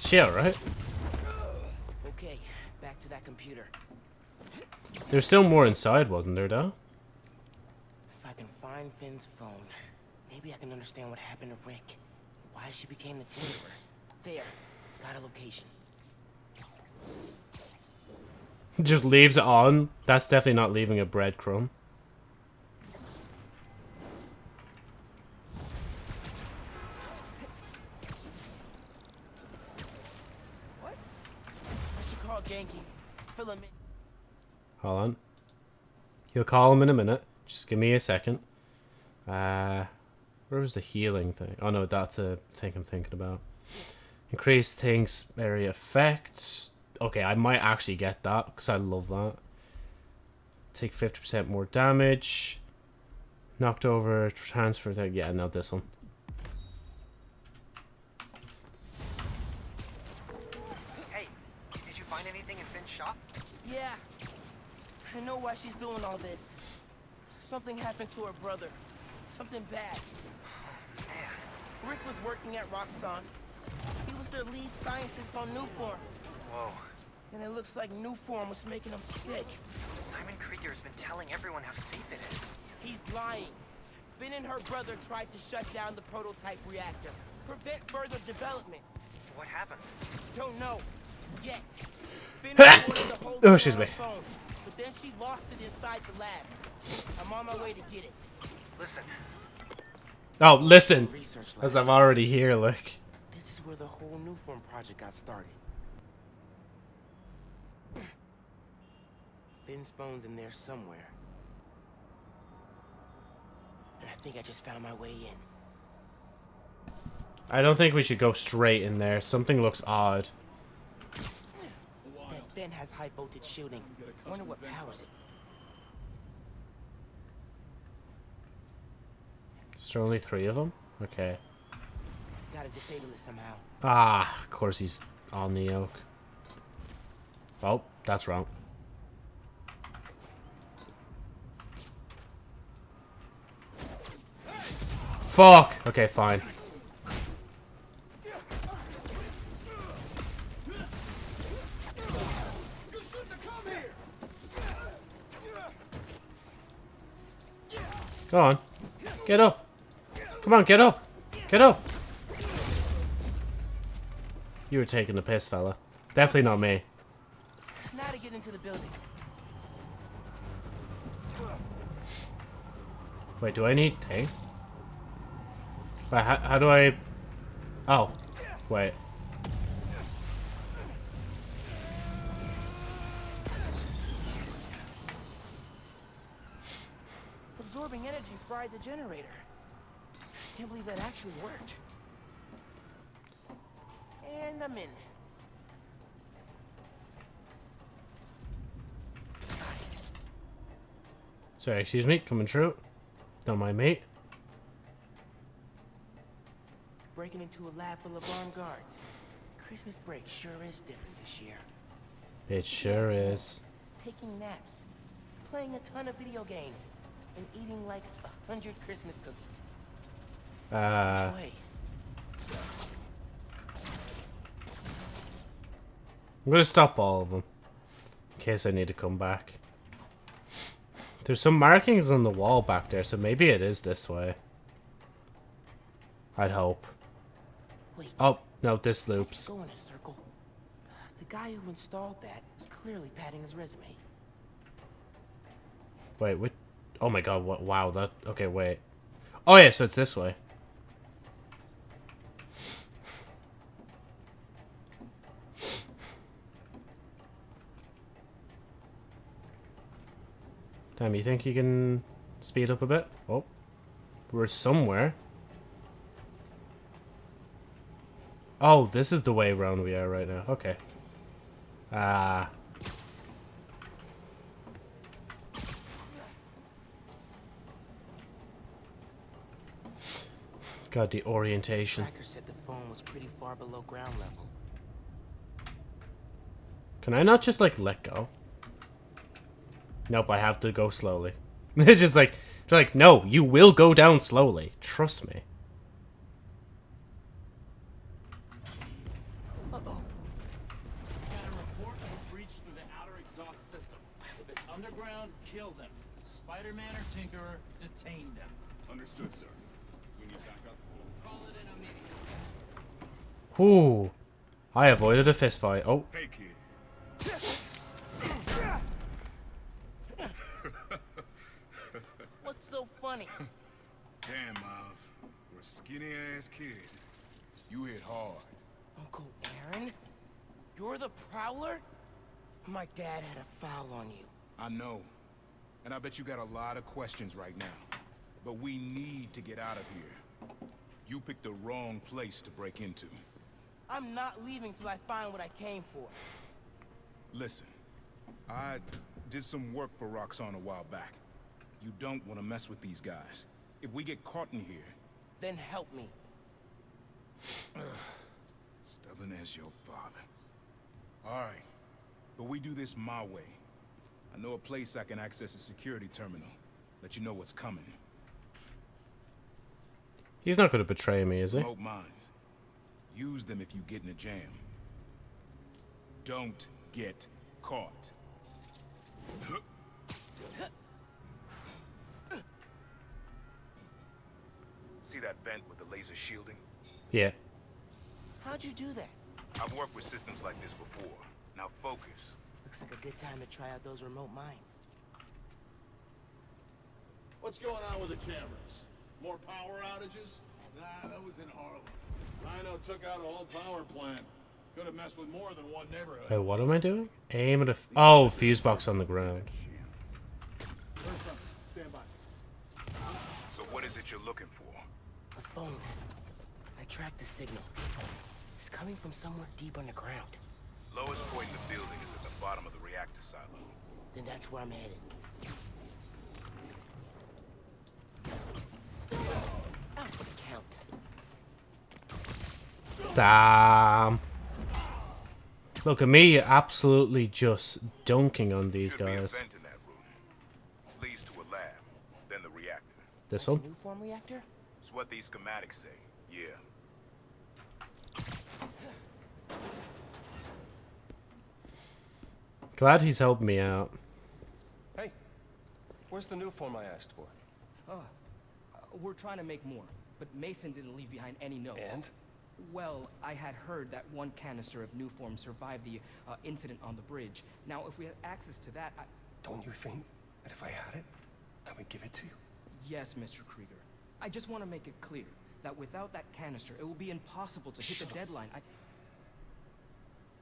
She alright? Okay, back to that computer. There's still more inside, wasn't there, though? If I can find Phin's phone, maybe I can understand what happened to Rick. Why she became the Tinkerer. There, got a location. Just leaves it on. That's definitely not leaving a breadcrumb. I should call Ganke. Fill him in. Hold on. He'll call him in a minute. Just give me a second. Uh, where was the healing thing? Oh no, that's a thing I'm thinking about. Increase things area effects. Okay, I might actually get that because I love that. Take 50% more damage. Knocked over, transfer thing. Yeah, not this one. I know why she's doing all this. Something happened to her brother. Something bad. Rick was working at Roxxon. He was their lead scientist on Nuform. Whoa. And it looks like Nuform was making him sick. Simon Krieger's been telling everyone how safe it is. He's lying. Phin and her brother tried to shut down the prototype reactor. Prevent further development. What happened? Don't know. Yet. Phin ordered the whole Oh, thing excuse me. phone, but then she lost it inside the lab. I'm on my way to get it. Listen, Oh, listen. Research As. I'm already here, look. This is where the whole Nuform project got started. Phin's phone's in there somewhere. And I think I just found my way in. I don't think we should go straight in there. Something looks odd. Phin has high voltage shielding. I wonder what powers it. Is there only three of them? Okay. Gotta disable it somehow. Ah, of course he's on the yoke. Oh, that's wrong. Fuck! Okay, fine. Go on. Get up. Come on, get up. Get up. You were taking the piss, fella. Definitely not me. Now to get into the building. Wait, do I need thing? Wait, how, how do I... Oh. Wait. Absorbing energy fried the generator. Can't believe that actually worked. And I'm in. Sorry, excuse me. Coming through. Don't mind me. Breaking into a lab full of armed guards. Christmas break sure is different this year. It sure is. Taking naps, playing a ton of video games, and eating like a hundred Christmas cookies. Uh, Which way? I'm gonna stop all of them. In case I need to come back. There's some markings on the wall back there, so maybe it is this way. I'd hope. Wait. Oh, no, this loops. Go in a circle. The guy who installed that is clearly padding his resume. Wait, what? Oh my god, what? Wow, that... Okay, wait. Oh yeah, so it's this way. Damn, you think you can speed up a bit? Oh. We're somewhere. Oh, this is the way around we are right now. Okay. Ah. God, the orientation. Said the phone was pretty far below ground level. Can I not just, like, let go? Nope, I have to go slowly. it's just like, like, no, you will go down slowly. Trust me. Uh-oh. Got a report of a breach through the outer exhaust system. If it's underground, kill them. Spider-Man or Tinkerer, detain them. Understood, sir. We need backup. Call it in immediate. Whew. I avoided a fist fight. Oh, Hey, kid. What's so funny? Damn, Miles. For a skinny-ass kid, you hit hard. Uncle Aaron? You're the Prowler? My dad had a foul on you. I know. And I bet you got a lot of questions right now. But we need to get out of here. You picked the wrong place to break into. I'm not leaving till I find what I came for. Listen, I did some work for Roxxon a while back. You don't want to mess with these guys. If we get caught in here, Then help me. stubborn as your father. All right, but we do this my way. I know a place I can access a security terminal. Let you know what's coming. he's not going to betray me, is he? Remote mines. Use them if you get in a jam. Don't get caught. See that vent with the laser shielding? Yeah. How'd you do that? I've worked with systems like this before. Now focus. Looks like a good time to try out those remote mines. What's going on with the cameras? More power outages? Nah, that was in Harlem. Rhino took out a whole power plant. Could have messed with more than one neighborhood. Wait, what am I doing? Aim at a... F oh, fuse box on the ground. Stand by. So what is it you're looking for? A phone. I tracked the signal. It's coming from somewhere deep underground. Lowest point in the building is at the bottom of the reactor silo. Then that's where I'm headed. Out for the count. Damn. Look at me absolutely just dunking on these Should guys. vent in that room. Leads to a lab, the. This one? Nuform reactor? It's what these schematics say. Yeah. Glad he's helped me out. Hey, where's the Nuform I asked for? Oh, We're trying to make more, but Mason didn't leave behind any notes. And? Well, I had heard that one canister of Nuform survived the uh, incident on the bridge. Now, if we had access to that, I... Don't you think that if I had it, I would give it to you? Yes, Mr. Krieger. I just want to make it clear that without that canister, it will be impossible to hit the deadline. I...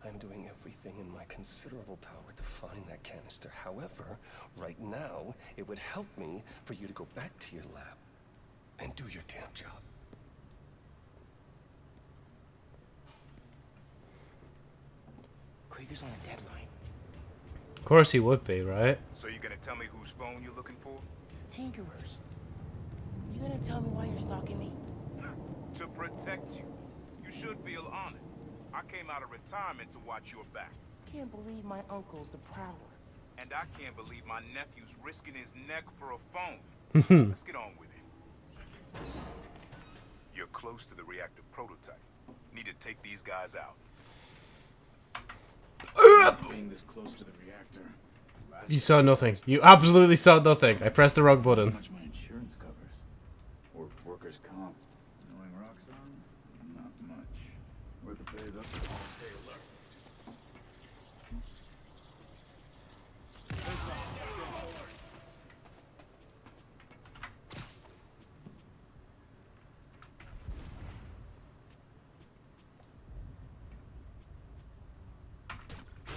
I'm doing everything in my considerable power to find that canister. However, right now, it would help me for you to go back to your lab and do your damn job. Krieger's on a deadline. Of course he would be, right? So you're gonna tell me whose phone you're looking for? Tinkerers. You gonna tell me why you're stalking me? To protect you. You should feel honored. I came out of retirement to watch your back. Can't believe my uncle's the Prowler. And I can't believe my nephew's risking his neck for a phone. Let's get on with it. You're close to the reactor prototype. Need to take these guys out. Being this close to the reactor. You saw nothing. You absolutely saw nothing. I pressed the wrong How button. much my insurance covers. Or workers' comp. Knowing Roxxon? Not much. Worth the pay though. Hey, look.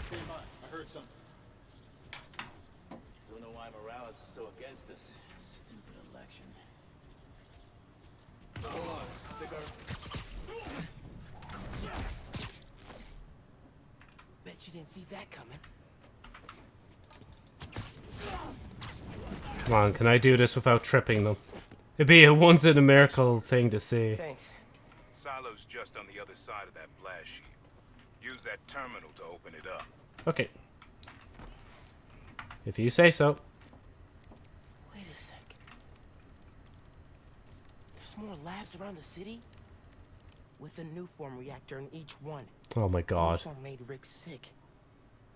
Stand by. I heard something. Don't know why Morales is so against us. Stupid election. Hold on. Think Bet you didn't see that coming. Come on, can I do this without tripping them? It'd be a once in a miracle thing to see. Thanks. Silo's just on the other side of that blast shield. Use that terminal to open it up. Okay. If you say so. Wait a sec. There's more labs around the city? With a new form reactor in each one. Oh my god. Nuform made Rick sick.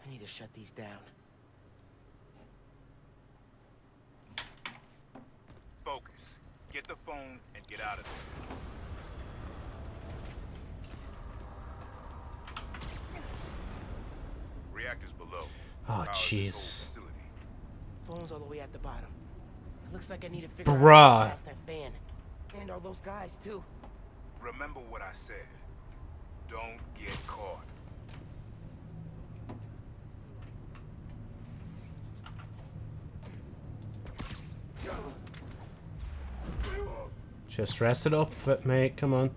I need to shut these down. Focus. Get the phone and get out of there. Reactors below. Oh, Power jeez. Phone's all the way at the bottom. It looks like I need to figure out Bruh. how to that fan. And all those guys, too. Remember what I said. Don't get caught. Just rest it up, mate. Come on.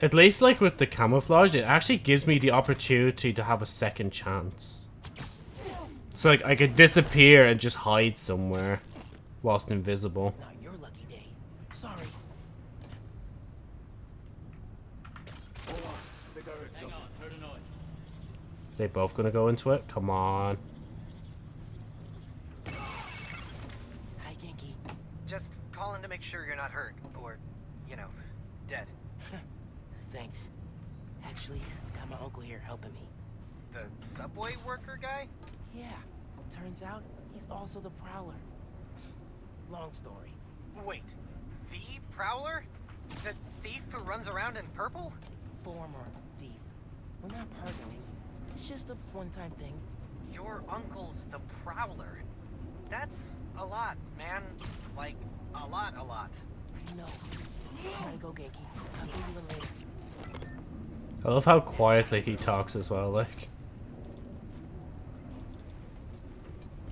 At least, like with the camouflage, it actually gives me the opportunity to have a second chance. So, like, I could disappear and just hide somewhere whilst invisible. Not your lucky day. Sorry. Hold on. Think I heard something. Hang on. Heard a noise. They both gonna go into it? Come on. Hi, Ganke. Just calling to make sure you're not hurt, or, you know, dead. Thanks. Actually, got my uncle here helping me. The subway worker guy? Yeah. Turns out, he's also the Prowler. Long story. Wait, the Prowler? The thief who runs around in purple? Former thief. We're not pardoning. It's just a one-time thing. Your uncle's the Prowler. That's a lot, man. Like, a lot, a lot. I know. Gotta go, Ganke. I'll give you a later. I love how quietly he talks as well, like.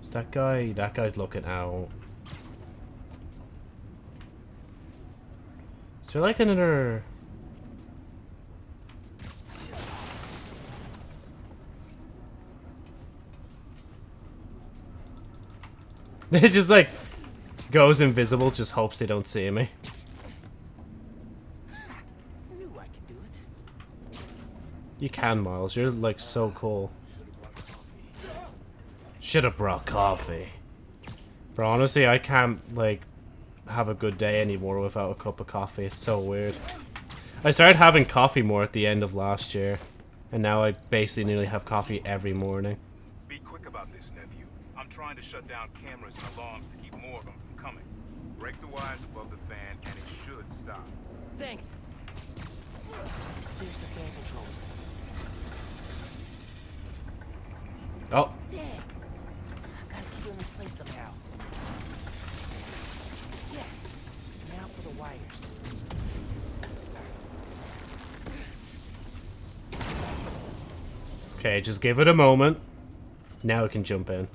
Is that guy? That guy's looking out. Is there like another... It just like goes invisible, just hopes they don't see me. You can, Miles. You're like so cool. Should have brought coffee. Bro, honestly, I can't like have a good day anymore without a cup of coffee. It's so weird. I started having coffee more at the end of last year, and now I basically nearly have coffee every morning. Be quick about this, nephew. I'm trying to shut down cameras and alarms to keep more of them. Break the wires above the fan, and it should stop. Thanks. There's the fan controls. Oh, Dang. Gotta keep them in place somehow. Yes. Now for the wires. okay, just give it a moment. Now we can jump in.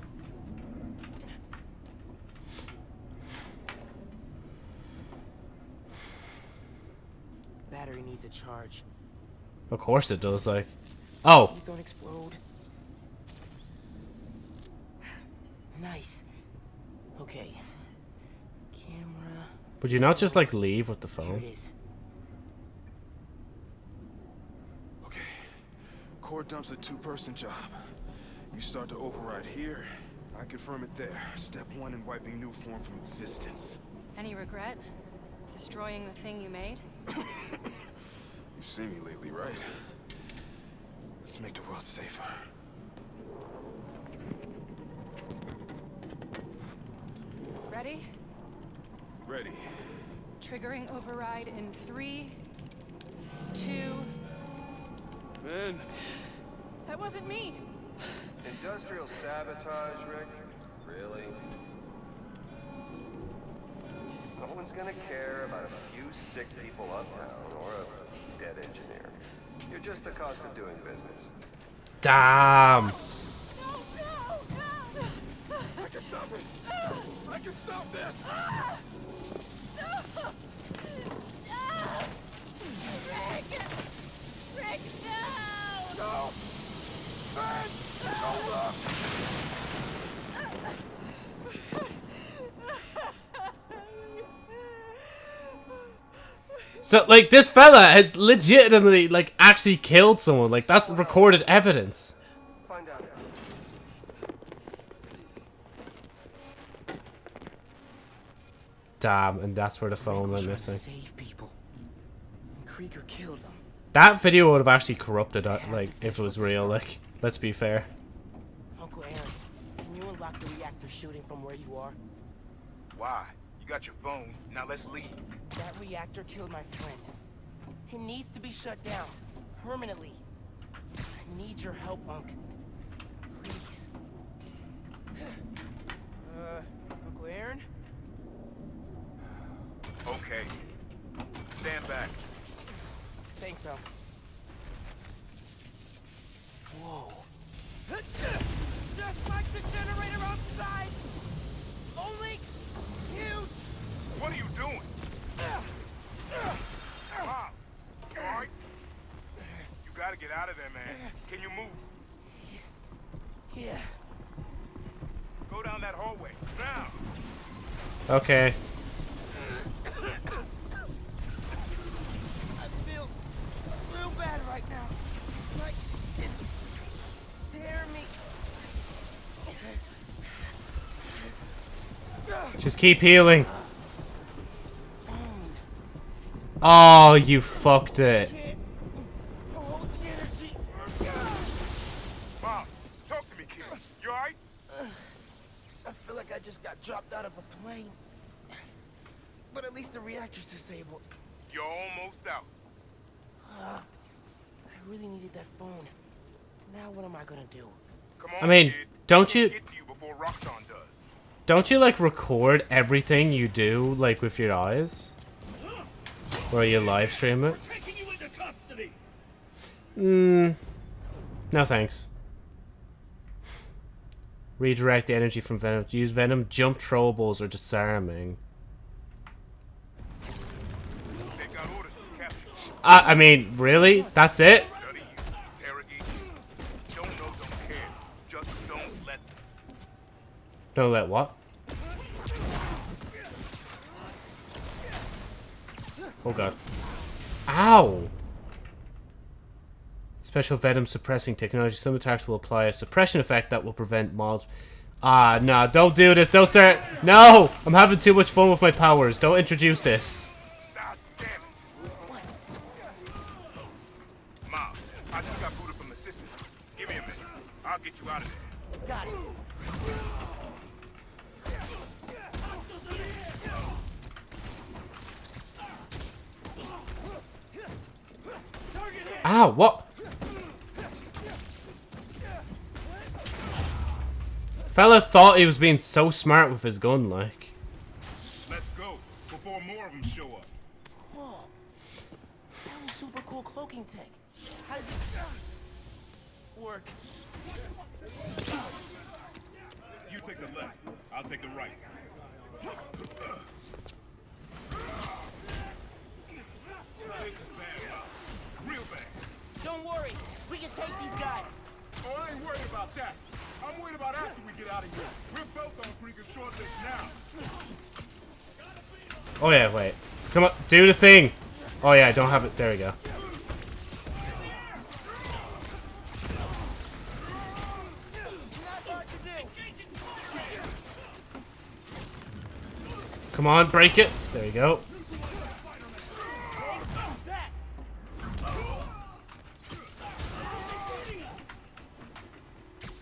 Battery needs a charge. Of course it does, like. Oh, Please don't explode. Nice. Okay. Camera. would you not just like leave with the Here phone? Okay. Core dump's a two-person job. You start to override here, I confirm it there. Step one in wiping Nuform from existence. Any regret? Destroying the thing you made? You've seen me lately, right? Let's make the world safer. Ready? Ready. Triggering override in three, two. Man, That wasn't me. Industrial sabotage, Rick? Really? No one's gonna care about a few sick people uptown or a dead engineer. You're just the cost of doing business. Damn. I can stop it! I can stop this! Rick! Rick, no! No! Man! Hold up! So, like, this fella has legitimately, like, actually killed someone. Like, that's recorded evidence. Damn, and that's where the phone went missing. save people. Krieger killed them. That video would have actually corrupted, uh, like, if it was real. Like, let's be fair. Uncle Aaron, can you unlock the reactor shooting from where you are? Why? You got your phone. Now let's leave. That reactor killed my friend. It needs to be shut down. Permanently. I need your help, Unc. Please. Uh, Uncle Aaron? Okay. Stand back. Thanks, Unc. Whoa. Just like the generator outside! Only huge! What are you doing? Mom, alright? You gotta get out of there, man. Can you move? Yeah. Go down that hallway. Now! Okay. I feel real bad right now. It's like it's tearing me. Just keep healing. Oh, you fucked it. Hold the energy. Mom, talk to me, kid. You alright? I feel like I just got dropped out of a plane. But at least the reactor's disabled. You're almost out. Uh, I really needed that phone. Now what am I gonna do? Come I mean, don't you Get to you before does. don't you like record everything you do like with your eyes? Or you live stream it? Taking you into custody. Mm. No thanks. Redirect the energy from Venom. Use Venom, jump throwables, or disarming. They got orders to capture. I, I mean, really? That's it? Study you, interrogate you. Don't know, don't care. Just don't let them. Don't let what? Oh god. Ow! Special Venom suppressing technology. Some attacks will apply a suppression effect that will prevent mobs. Ah, nah, don't do this. Don't start. No! I'm having too much fun with my powers. Don't introduce this. Ah, damn it. Miles, I just got booted from the system. Give me a minute. I'll get you out of there. Got it. Ow, what? Fella thought he was being so smart with his gun, like. That. I'm worried about after we get out of here. We're both on freaking short list now. Oh yeah, wait. Come on, do the thing. Oh yeah, I don't have it. There we go. Come on, break it. There you go.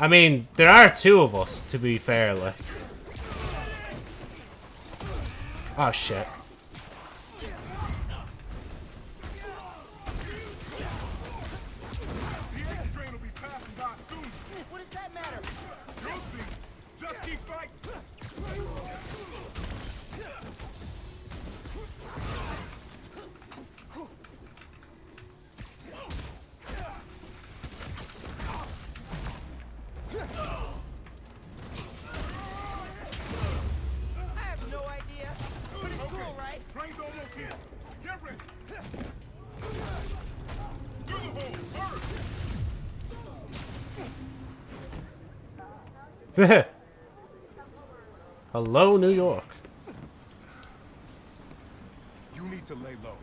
I mean, there are two of us, to be fair, like. Oh, shit. What does that matter? Just keep fighting. I have no idea. But it's cool, right? Train's almost here. Get ready. Through the hole, first. Hello, New York. You need to lay low.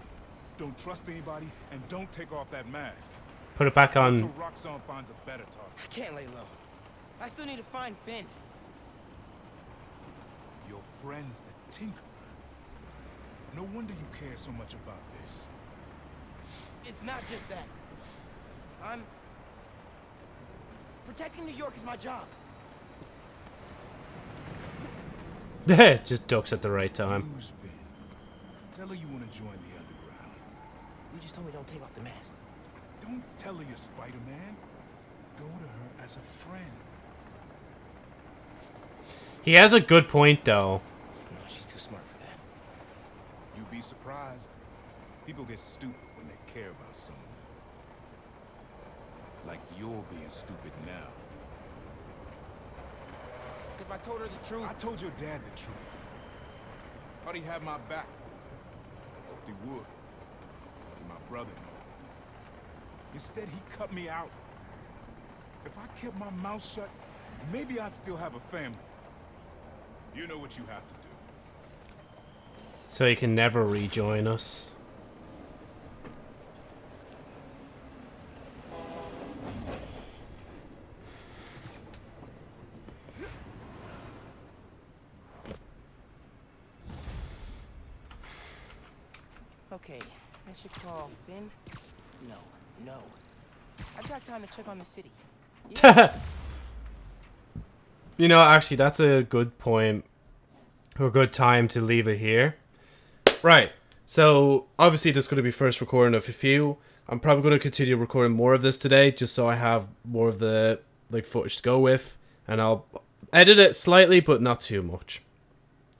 Don't trust anybody, and don't take off that mask. Put it back on. Roxxon finds a better target. I can't lay low. I still need to find Phin. Your friend's the Tinkerer. No wonder you care so much about this. It's not just that. I'm... Protecting New York is my job. Just ducks at the right time. Who's Phin? Tell her you want to join the underground. You just told me don't take off the mask. Don't tell her you're Spider-Man. Go to her as a friend. He has a good point, though. No, she's too smart for that. You'd be surprised. People get stupid when they care about someone. Like you're being stupid now. If I told her the truth... I told your dad the truth. Thought he had my back. Hoped he would. Be my brother. Instead, he cut me out. If I kept my mouth shut, maybe I'd still have a family. You know what you have to do. So he can never rejoin us. Okay, I should call Phin. No, no. To check on the city. You know, actually, that's a good point. Or a good time to leave it here. Right. So, obviously, this is going to be first recording of a few. I'm probably going to continue recording more of this today, just so I have more of the like footage to go with. And I'll edit it slightly, but not too much.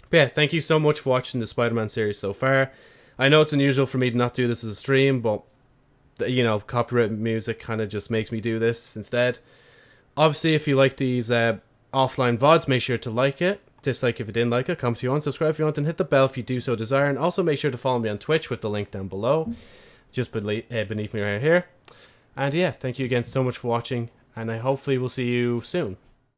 But yeah, thank you so much for watching the Spider-Man series so far. I know it's unusual for me to not do this as a stream, but you know, copyright music kind of just makes me do this instead. Obviously, if you like these uh, offline VODs, make sure to like it. Dislike if you didn't like it. Comment if you want, subscribe if you want, and hit the bell if you do so desire. And also make sure to follow me on Twitch with the link down below, just beneath, uh, beneath me right here. And yeah, thank you again so much for watching, and I hopefully will see you soon.